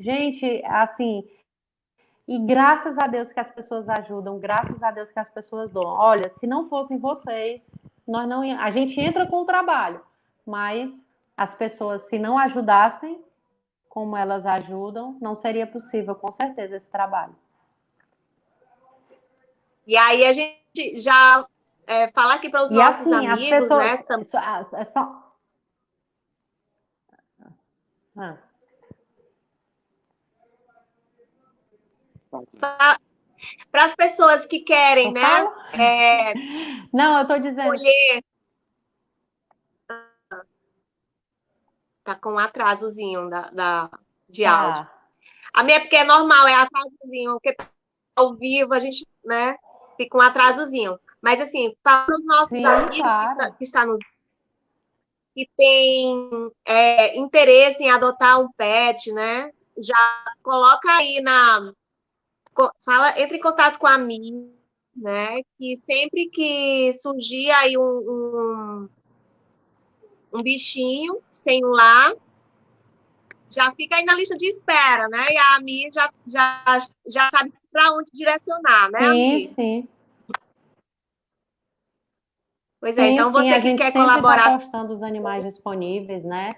[SPEAKER 5] Gente, assim, e graças a Deus que as pessoas ajudam, graças a Deus que as pessoas dão. Olha, se não fossem vocês, nós não a gente entra com o trabalho, mas as pessoas se não ajudassem como elas ajudam, não seria possível com certeza esse trabalho.
[SPEAKER 1] E aí a gente já é, falar aqui para os e nossos assim, amigos, pessoas, né? É só... Ah. Para as pessoas que querem, eu né? É,
[SPEAKER 5] Não, eu estou dizendo. Escolher.
[SPEAKER 1] Tá com um atrasozinho da, da, de ah. áudio. A minha, porque é normal, é atrasozinho, porque tá ao vivo a gente, né, fica um atrasozinho. Mas, assim, para os nossos Sim, amigos claro. que, tá, que está nos que tem é, interesse em adotar um pet, né? Já coloca aí na, fala, entre em contato com a mim, né? Que sempre que surgir aí um, um, um bichinho um lar, já fica aí na lista de espera, né? E a Ami já, já, já sabe para onde direcionar, né?
[SPEAKER 5] Sim, Ami? sim.
[SPEAKER 1] Pois é, sim, então você sim, que quer tá colaborar.
[SPEAKER 5] Tá postando os animais disponíveis, né?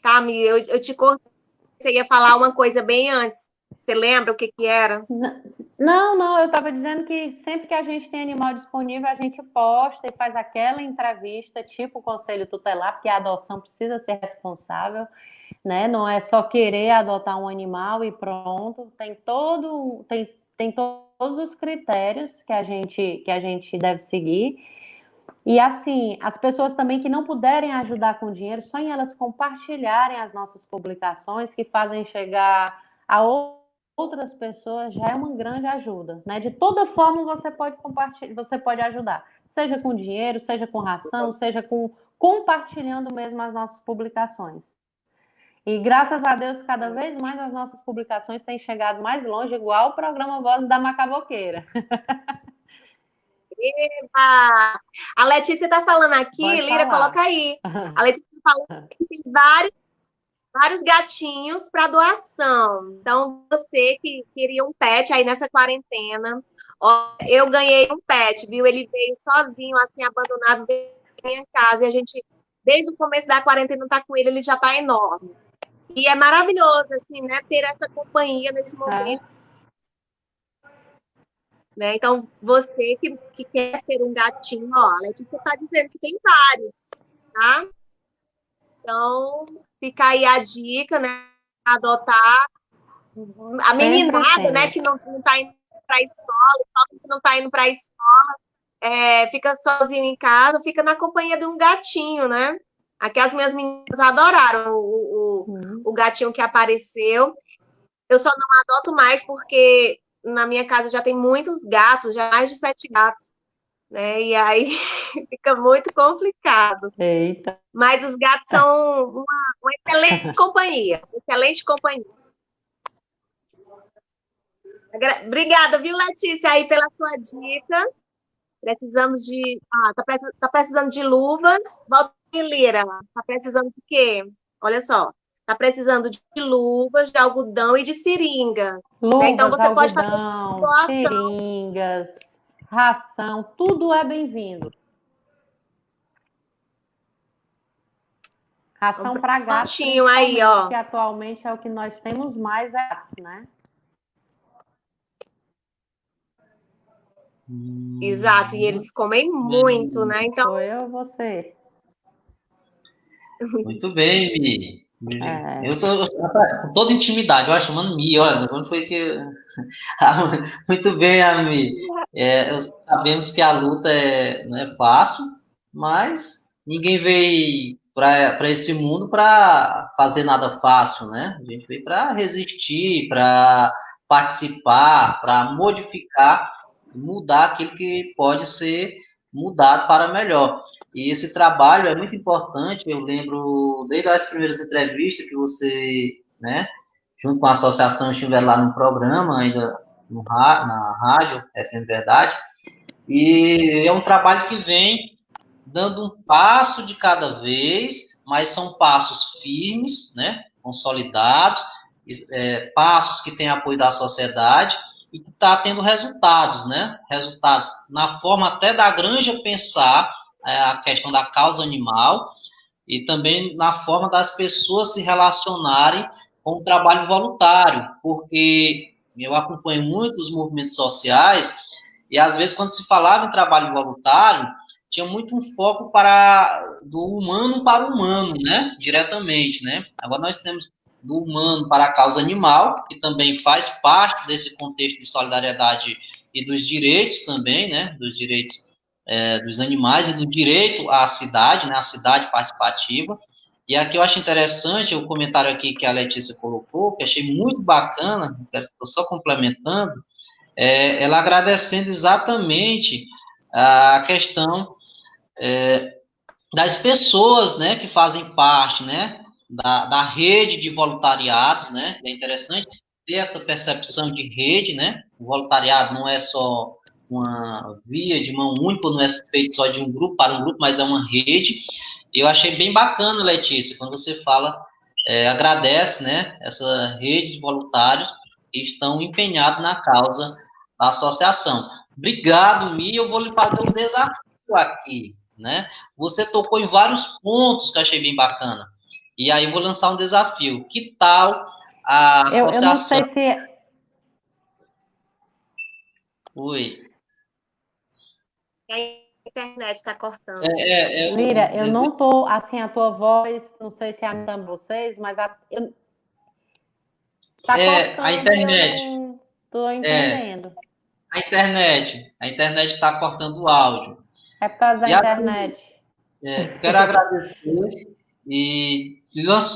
[SPEAKER 1] Tá, Mi, eu, eu te cortei, você ia falar uma coisa bem antes. Você lembra o que que era?
[SPEAKER 5] Não, não, eu estava dizendo que sempre que a gente tem animal disponível, a gente posta e faz aquela entrevista, tipo o conselho tutelar, porque a adoção precisa ser responsável, né? Não é só querer adotar um animal e pronto. Tem todo, tem, tem todos os critérios que a gente que a gente deve seguir. E assim, as pessoas também que não puderem ajudar com dinheiro, só em elas compartilharem as nossas publicações, que fazem chegar a outras pessoas, já é uma grande ajuda, né? De toda forma você pode compartilhar, você pode ajudar, seja com dinheiro, seja com ração, seja com compartilhando mesmo as nossas publicações. E graças a Deus, cada vez mais as nossas publicações têm chegado mais longe, igual o programa Vozes da Macaboqueira.
[SPEAKER 1] Eba! A Letícia está falando aqui, Lira, coloca aí. A Letícia falou que tem vários, vários gatinhos para doação. Então, você que queria um pet aí nessa quarentena, ó, eu ganhei um pet, viu? Ele veio sozinho, assim, abandonado dentro da minha casa. E a gente, desde o começo da quarentena, tá com ele, ele já tá enorme. E é maravilhoso, assim, né, ter essa companhia nesse momento. É né? Então, você que, que quer ter um gatinho, ó, a Letícia está dizendo que tem vários, tá? Então, fica aí a dica, né? Adotar a meninada, né? Que não, não tá indo para a escola, o que não está indo para a escola, é, fica sozinho em casa, fica na companhia de um gatinho, né? Aqui as minhas meninas adoraram o, o, uhum. o gatinho que apareceu. Eu só não adoto mais porque na minha casa já tem muitos gatos, já mais de sete gatos, né? E aí fica muito complicado.
[SPEAKER 5] Eita.
[SPEAKER 1] Mas os gatos são uma, uma excelente companhia, excelente companhia. Obrigada, viu, Letícia, aí pela sua dica. Precisamos de. Ah, tá, tá precisando de luvas. Volta Lira. Tá precisando de quê? Olha só. Tá precisando de luvas, de algodão e de seringa.
[SPEAKER 5] Luvas, né? Então você algodão, pode fazer seringas, ração, tudo é bem-vindo. Ração para gatos.
[SPEAKER 1] aí, ó.
[SPEAKER 5] Que atualmente é o que nós temos mais é gatos, né?
[SPEAKER 1] Exato, e eles comem muito, né? Então.
[SPEAKER 5] Sou eu você.
[SPEAKER 2] Muito bem, Mi. É. Eu tô com toda intimidade, eu chamando Mi, olha, quando foi que. Muito bem, Ami. É, sabemos que a luta é, não é fácil, mas ninguém veio para esse mundo para fazer nada fácil, né? A gente veio para resistir, para participar, para modificar, mudar aquilo que pode ser mudado para melhor. E esse trabalho é muito importante, eu lembro desde as primeiras entrevistas que você, né, junto com a associação, estiver lá no programa, ainda no, na rádio, FM Verdade, e é um trabalho que vem dando um passo de cada vez, mas são passos firmes, né, consolidados, é, passos que têm apoio da sociedade, e que está tendo resultados, né? Resultados na forma até da granja pensar a questão da causa animal e também na forma das pessoas se relacionarem com o trabalho voluntário, porque eu acompanho muito os movimentos sociais e às vezes quando se falava em trabalho voluntário tinha muito um foco para do humano para o humano, né? Diretamente, né? Agora nós temos do humano para a causa animal, que também faz parte desse contexto de solidariedade e dos direitos também, né, dos direitos é, dos animais e do direito à cidade, né, à cidade participativa. E aqui eu acho interessante o comentário aqui que a Letícia colocou, que achei muito bacana, estou só complementando, é, ela agradecendo exatamente a questão é, das pessoas, né, que fazem parte, né, da, da rede de voluntariados, né? É interessante ter essa percepção de rede, né? O voluntariado não é só uma via de mão única, não é feito só de um grupo para um grupo, mas é uma rede. Eu achei bem bacana, Letícia, quando você fala, é, agradece, né? Essa rede de voluntários que estão empenhados na causa da associação. Obrigado, Mi. Eu vou lhe fazer um desafio aqui, né? Você tocou em vários pontos que eu achei bem bacana. E aí vou lançar um desafio. Que tal a
[SPEAKER 5] associação... Eu, eu não sei se...
[SPEAKER 2] Oi.
[SPEAKER 1] A internet está cortando.
[SPEAKER 2] É, é, é,
[SPEAKER 5] Lira, eu não tô assim a tua voz, não sei se é a de vocês, mas a, eu,
[SPEAKER 2] tá é, cortando, a internet.
[SPEAKER 5] Não tô entendendo.
[SPEAKER 2] É, a internet, a internet está cortando o áudio.
[SPEAKER 5] É por causa da e internet.
[SPEAKER 2] é, quero agradecer e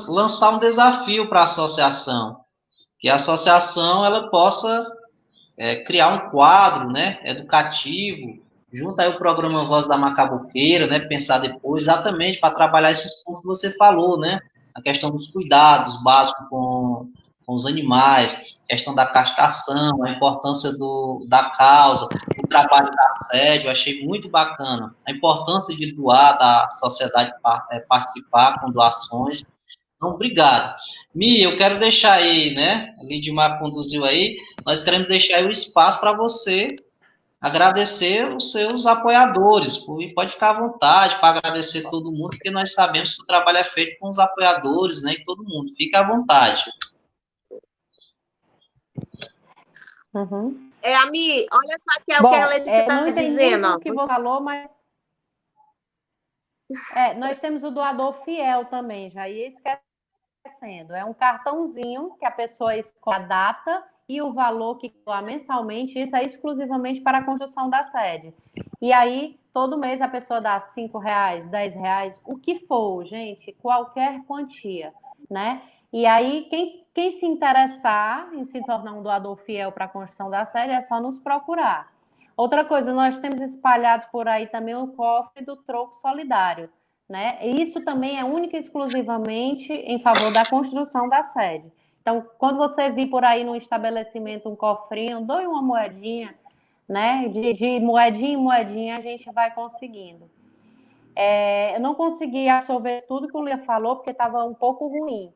[SPEAKER 2] lançar um desafio para a associação, que a associação ela possa é, criar um quadro, né, educativo, junto aí o programa Voz da Macabuqueira, né, pensar depois exatamente para trabalhar esses pontos que você falou, né, a questão dos cuidados básicos com, com os animais, questão da castração, a importância do, da causa, o trabalho da sede, eu achei muito bacana, a importância de doar, da sociedade é, participar com doações, então, obrigado. Mi, eu quero deixar aí, né? Lidmar conduziu aí. Nós queremos deixar aí o espaço para você agradecer os seus apoiadores. E pode ficar à vontade para agradecer todo mundo, porque nós sabemos que o trabalho é feito com os apoiadores, né? E todo mundo. Fique à vontade.
[SPEAKER 1] Uhum. É, Ami, olha só que é Bom, o que a Letícia está
[SPEAKER 5] é,
[SPEAKER 1] dizendo.
[SPEAKER 5] O que você falou, mas. É, nós temos o doador fiel também, já ia esquecendo. É um cartãozinho que a pessoa escolhe a data e o valor que doa mensalmente, isso é exclusivamente para a construção da sede. E aí, todo mês a pessoa dá cinco reais, dez reais, o que for, gente, qualquer quantia, né? E aí, quem, quem se interessar em se tornar um doador fiel para a construção da sede, é só nos procurar. Outra coisa, nós temos espalhados por aí também o cofre do troco solidário, né? Isso também é única e exclusivamente em favor da construção da sede. Então, quando você vir por aí no estabelecimento um cofrinho, doe uma moedinha, né? De, de moedinha em moedinha a gente vai conseguindo. É, eu não consegui absorver tudo que o Lia falou, porque estava um pouco ruim.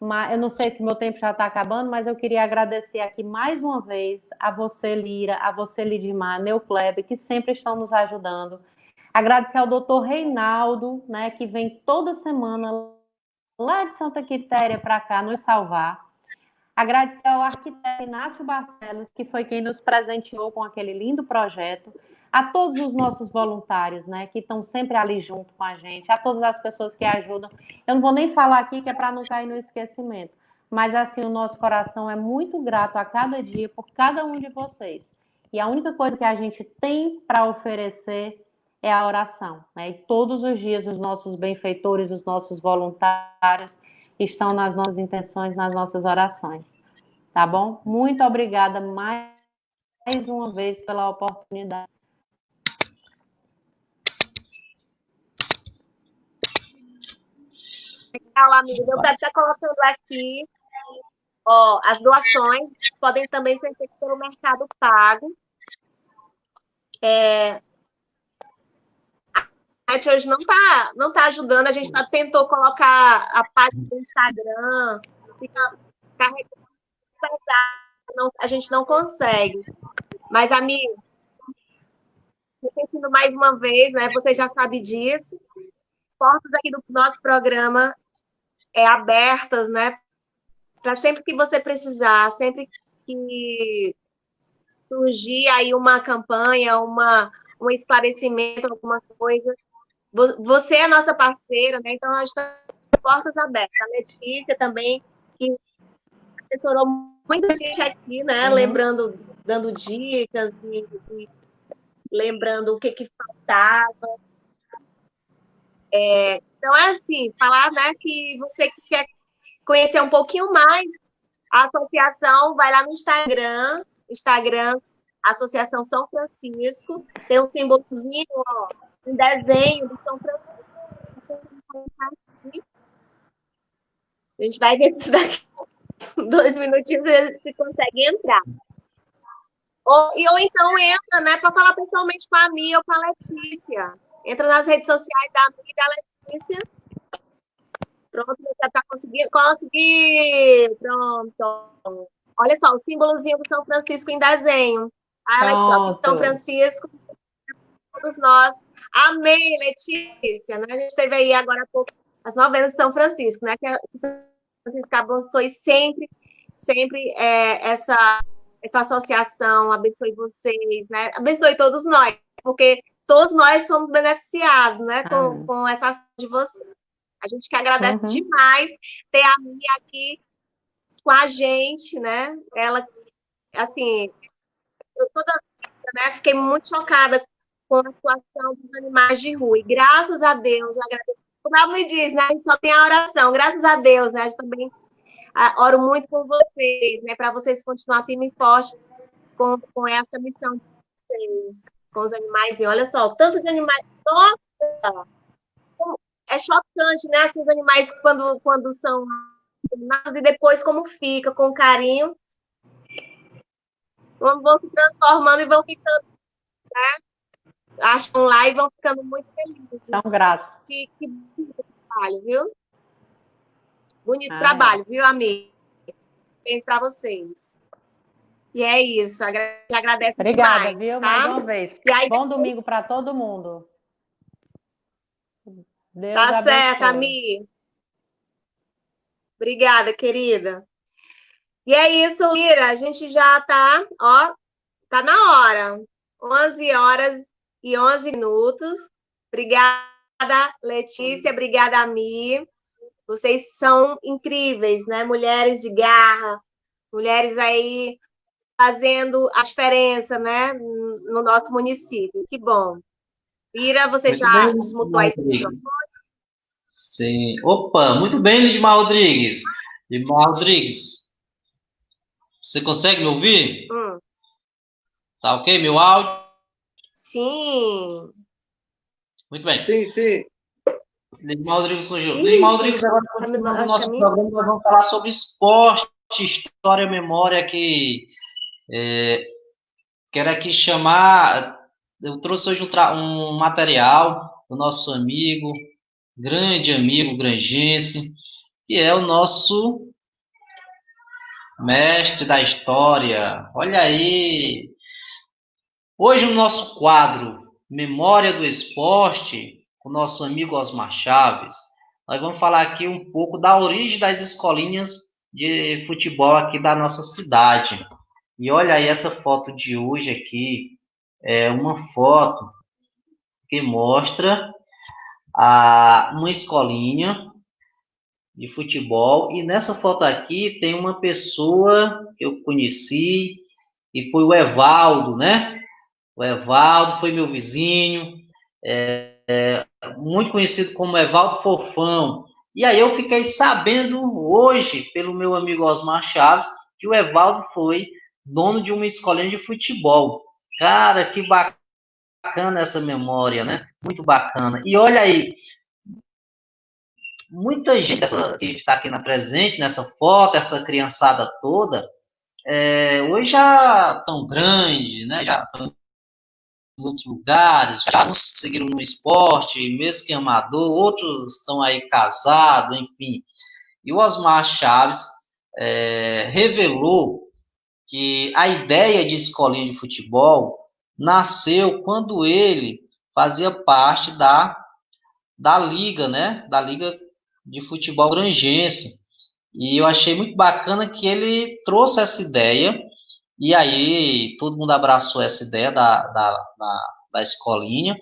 [SPEAKER 5] Mas eu não sei se meu tempo já está acabando, mas eu queria agradecer aqui mais uma vez a você, Lira, a você, Lidmar, Neucleb, que sempre estão nos ajudando. Agradecer ao doutor Reinaldo, né, que vem toda semana lá de Santa Quitéria para cá nos salvar. Agradecer ao arquiteto Inácio Barcelos, que foi quem nos presenteou com aquele lindo projeto. A todos os nossos voluntários, né, que estão sempre ali junto com a gente, a todas as pessoas que ajudam. Eu não vou nem falar aqui que é para não cair no esquecimento, mas assim, o nosso coração é muito grato a cada dia por cada um de vocês. E a única coisa que a gente tem para oferecer é a oração. Né? E todos os dias os nossos benfeitores, os nossos voluntários estão nas nossas intenções, nas nossas orações. Tá bom? Muito obrigada mais, mais uma vez pela oportunidade.
[SPEAKER 1] Legal, amigo. Eu quero estar colocando aqui ó, as doações podem também ser feitas pelo Mercado Pago. É, internet hoje não está não tá ajudando. A gente tá, tentou colocar a página do Instagram, fica carregando a gente não consegue. Mas, amigo, repetindo mais uma vez, né? Você já sabe disso. As portas aqui do nosso programa é abertas, né? Para sempre que você precisar, sempre que surgir aí uma campanha, uma, um esclarecimento, alguma coisa, você é nossa parceira, né? Então, nós estamos portas abertas. A Letícia também, que assessorou muita gente aqui, né? Uhum. Lembrando, dando dicas e, e, lembrando o que, que faltava. É, então, é assim, falar né, que você que quer conhecer um pouquinho mais a associação, vai lá no Instagram, Instagram Associação São Francisco, tem um símbolozinho, ó, um desenho do São Francisco. A gente vai ver se daqui dois minutinhos se consegue entrar. Ou, e, ou então entra, né, para falar pessoalmente com a Mia ou com a Letícia. Entra nas redes sociais da Mia e da Letícia. Pronto, já está conseguindo. Consegui! Pronto. Olha só, o símbolozinho do São Francisco em desenho. Ah, Letícia, São Francisco, todos nós Amém, Letícia. Né? A gente teve aí agora há pouco as novenas de São Francisco, né? Que São Francisco abençoe sempre, sempre é, essa essa associação, abençoe vocês, né? Abençoe todos nós, porque todos nós somos beneficiados, né, com, com essa ação de vocês. A gente que agradece uhum. demais ter a Mia aqui com a gente, né? Ela, assim, eu toda né, fiquei muito chocada com a situação dos animais de rua. E graças a Deus, agradeço. Como ela me diz, né? A gente só tem a oração. Graças a Deus, né? A gente também oro muito por vocês, né? Para vocês continuar firme e forte com, com essa missão com os animais. E olha só, tanto de animais. Nossa! É chocante, né? Assim, os animais, quando, quando são e depois como fica, com carinho. Vão se transformando e vão ficando, né? Acham lá e vão ficando muito felizes.
[SPEAKER 5] São gratos.
[SPEAKER 1] Que, que bonito trabalho, viu? Bonito ah, trabalho, é. viu, amigo? Penso para vocês. E é isso. Te agradeço
[SPEAKER 5] Obrigada,
[SPEAKER 1] demais,
[SPEAKER 5] viu?
[SPEAKER 1] Tá?
[SPEAKER 5] Mais uma vez. Aí, Bom domingo para todo mundo.
[SPEAKER 1] Deus tá abençoe. certo, Ami. Obrigada, querida. E é isso, Lira. A gente já tá, ó, tá na hora. 11 horas e 11 minutos. Obrigada, Letícia. Obrigada, Mi. Vocês são incríveis, né? Mulheres de garra, mulheres aí fazendo a diferença, né, no nosso município. Que bom. Ira, você Muito já desmutou aí.
[SPEAKER 2] Sim. Opa, muito bem, Lidmar Rodrigues. Lidmar Rodrigues, você consegue me ouvir? Hum. Tá ok, meu áudio?
[SPEAKER 1] Sim.
[SPEAKER 2] Muito bem.
[SPEAKER 3] Sim, sim.
[SPEAKER 2] Lidmar Rodrigues surgiu. Lidmar Rodrigues, agora no nosso programa nós vamos falar sobre esporte, história, memória, que é, quero aqui chamar, eu trouxe hoje um, um material do nosso amigo, grande amigo grangense, que é o nosso mestre da história. Olha aí. Hoje o nosso quadro Memória do Esporte, com nosso amigo Osmar Chaves, nós vamos falar aqui um pouco da origem das escolinhas de futebol aqui da nossa cidade. E olha aí essa foto de hoje aqui, é uma foto que mostra a, uma escolinha de futebol. E nessa foto aqui tem uma pessoa que eu conheci, e foi o Evaldo, né? O Evaldo foi meu vizinho, é, é, muito conhecido como Evaldo Fofão. E aí eu fiquei sabendo hoje, pelo meu amigo Osmar Chaves, que o Evaldo foi dono de uma escolinha de futebol. Cara, que bacana essa memória, né? Muito bacana. E olha aí, muita gente que está aqui na presente, nessa foto, essa criançada toda, é, hoje já tão grande, né? Já em outros lugares, já conseguiram no esporte, mesmo que amador, outros estão aí casados, enfim. E o Osmar Chaves é, revelou que a ideia de escolinha de futebol nasceu quando ele fazia parte da, da liga, né? Da liga de futebol grangense. E eu achei muito bacana que ele trouxe essa ideia, e aí todo mundo abraçou essa ideia da, da, da, da escolinha.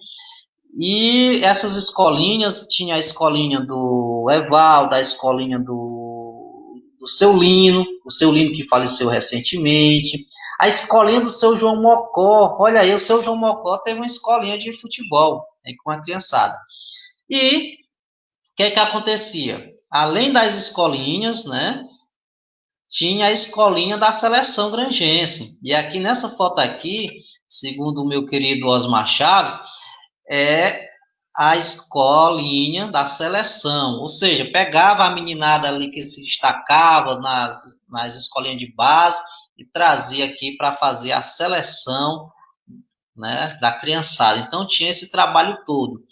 [SPEAKER 2] E essas escolinhas, tinha a escolinha do Eval, da escolinha do, do seu Lino, o seu Lino que faleceu recentemente, a escolinha do seu João Mocó. Olha aí, o seu João Mocó teve uma escolinha de futebol né, com a criançada. E o que é que acontecia? Além das escolinhas, né? Tinha a escolinha da seleção grangense. E aqui nessa foto aqui, segundo o meu querido Osmar Chaves, é a escolinha da seleção, ou seja, pegava a meninada ali que se destacava nas, nas escolinhas de base e trazia aqui para fazer a seleção né, da criançada. Então tinha esse trabalho todo.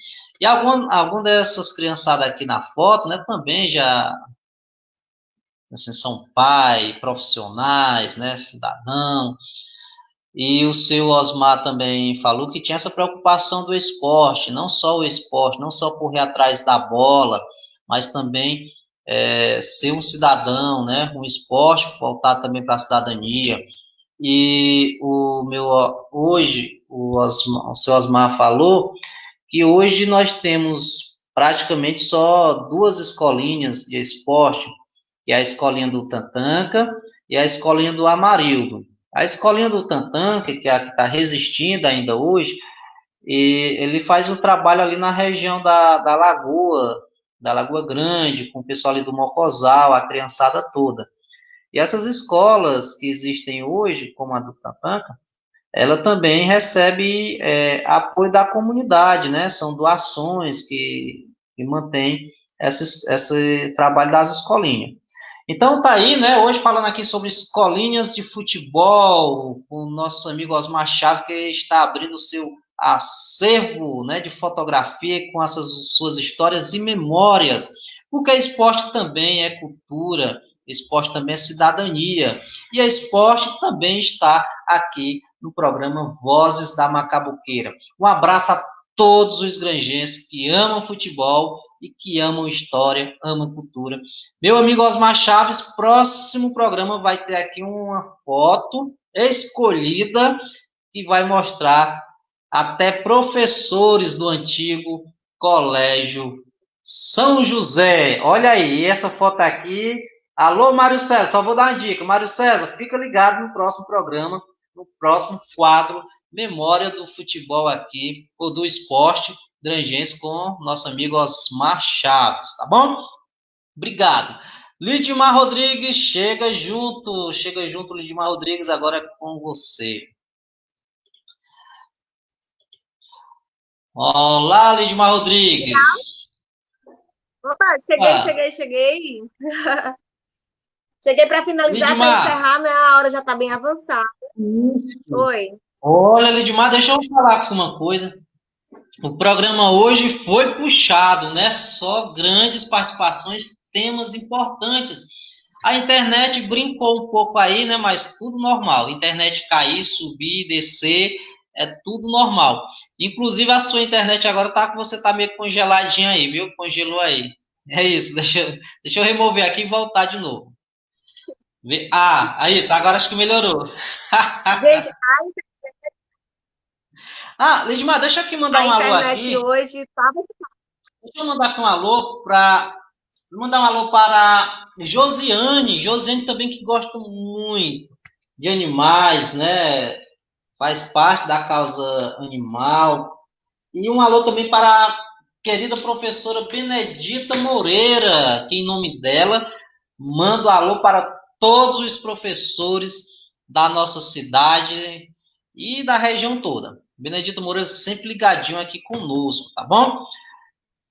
[SPEAKER 2] E algum, algum dessas criançadas aqui na foto, né, também já assim, são pai, profissionais, né, cidadão. E o seu Osmar também falou que tinha essa preocupação do esporte, não só o esporte, não só correr atrás da bola, mas também é, ser um cidadão, né, um esporte voltado também para a cidadania. e o meu hoje o, Osmar, o seu Osmar falou que hoje nós temos praticamente só duas escolinhas de esporte, que é a escolinha do Tantanca e a escolinha do Amarildo. A escolinha do Tantanca, que é a que está resistindo ainda hoje, e ele faz um trabalho ali na região da, da Lagoa, da Lagoa Grande, com o pessoal ali do Mocosal, a criançada toda. E essas escolas que existem hoje, como a do Tantanca, ela também recebe é, apoio da comunidade, né? São doações que, que mantém esse, esse trabalho das escolinhas. Então tá aí, né? Hoje falando aqui sobre escolinhas de futebol, com o nosso amigo Osmar Chave, que está abrindo o seu acervo né, de fotografia com essas suas histórias e memórias, porque esporte também é cultura, esporte também é cidadania, e a esporte também está aqui no programa Vozes da Macabuqueira. Um abraço a todos os granjenses que amam futebol e que amam história, amam cultura. Meu amigo Osmar Chaves, próximo programa vai ter aqui uma foto escolhida que vai mostrar até professores do antigo Colégio São José. Olha aí, essa foto aqui. Alô, Mário César, só vou dar uma dica. Mário César, fica ligado no próximo programa, no próximo quadro Memória do Futebol aqui, ou do esporte Drangense com nosso amigo Osmar Chaves, tá bom? Obrigado. Lidmar Rodrigues, chega junto, chega junto, Lidmar Rodrigues, agora é com você. Olá, Lidmar Rodrigues.
[SPEAKER 1] Opa, cheguei, ah. cheguei, cheguei. cheguei para finalizar, para encerrar, né? A hora já está bem avançada. Oi.
[SPEAKER 2] Olha, Lidmar, deixa eu falar aqui uma coisa. O programa hoje foi puxado, né? Só grandes participações, temas importantes. A internet brincou um pouco aí, né? Mas tudo normal. Internet cair, subir, descer é tudo normal. Inclusive a sua internet agora tá que você tá meio congeladinha aí, viu? Congelou aí. É isso, deixa, deixa eu remover aqui e voltar de novo. Ah, é isso, agora acho que melhorou. Gente, a. Ah, Lidmar, deixa eu aqui mandar a um alô aqui.
[SPEAKER 1] hoje tá...
[SPEAKER 2] Deixa eu mandar aqui um alô para mandar um alô para Josiane, Josiane também que gosta muito de animais, né? faz parte da causa animal. E um alô também para a querida professora Benedita Moreira, que em nome dela mando um alô para todos os professores da nossa cidade e da região toda. Benedita Moreira sempre ligadinho aqui conosco, tá bom?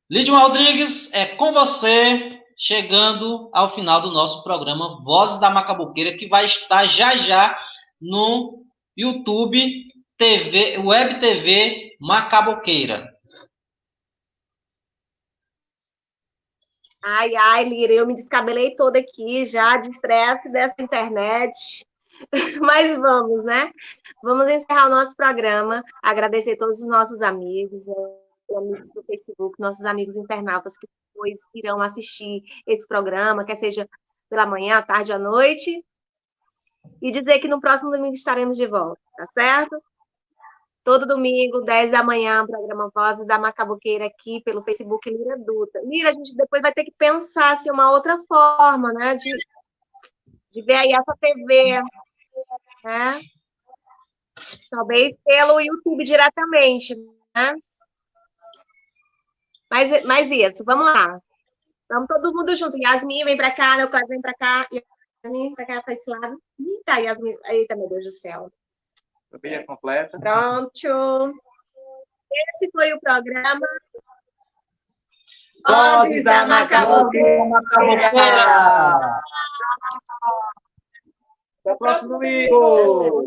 [SPEAKER 2] Lídio Rodrigues, é com você, chegando ao final do nosso programa Vozes da Macabuqueira, que vai estar já já no YouTube, TV, Web TV Macaboqueira.
[SPEAKER 1] Ai, ai, Lira, eu me descabelei toda aqui já de estresse dessa internet. Mas vamos, né? Vamos encerrar o nosso programa. Agradecer todos os nossos amigos, né? amigos do Facebook, nossos amigos internautas que depois irão assistir esse programa, quer seja pela manhã, à tarde, à noite e dizer que no próximo domingo estaremos de volta, tá certo? Todo domingo, 10 da manhã, programa Vozes da Macabuqueira aqui pelo Facebook Lira Dutra. Lira, a gente depois vai ter que pensar se uma outra forma, né, de, de ver aí essa TV, né? Talvez pelo YouTube diretamente, né? Mas, mas isso, vamos lá. Vamos todo mundo junto. Yasmin, vem para cá, Neuclás, vem para cá. Yasmin, para cá, para esse lado. Eita, Yasmin. Eita, meu Deus do céu.
[SPEAKER 3] Família completa.
[SPEAKER 1] Pronto. Esse foi o programa. Vozes da Macaboqueira.
[SPEAKER 3] Até o próximo domingo.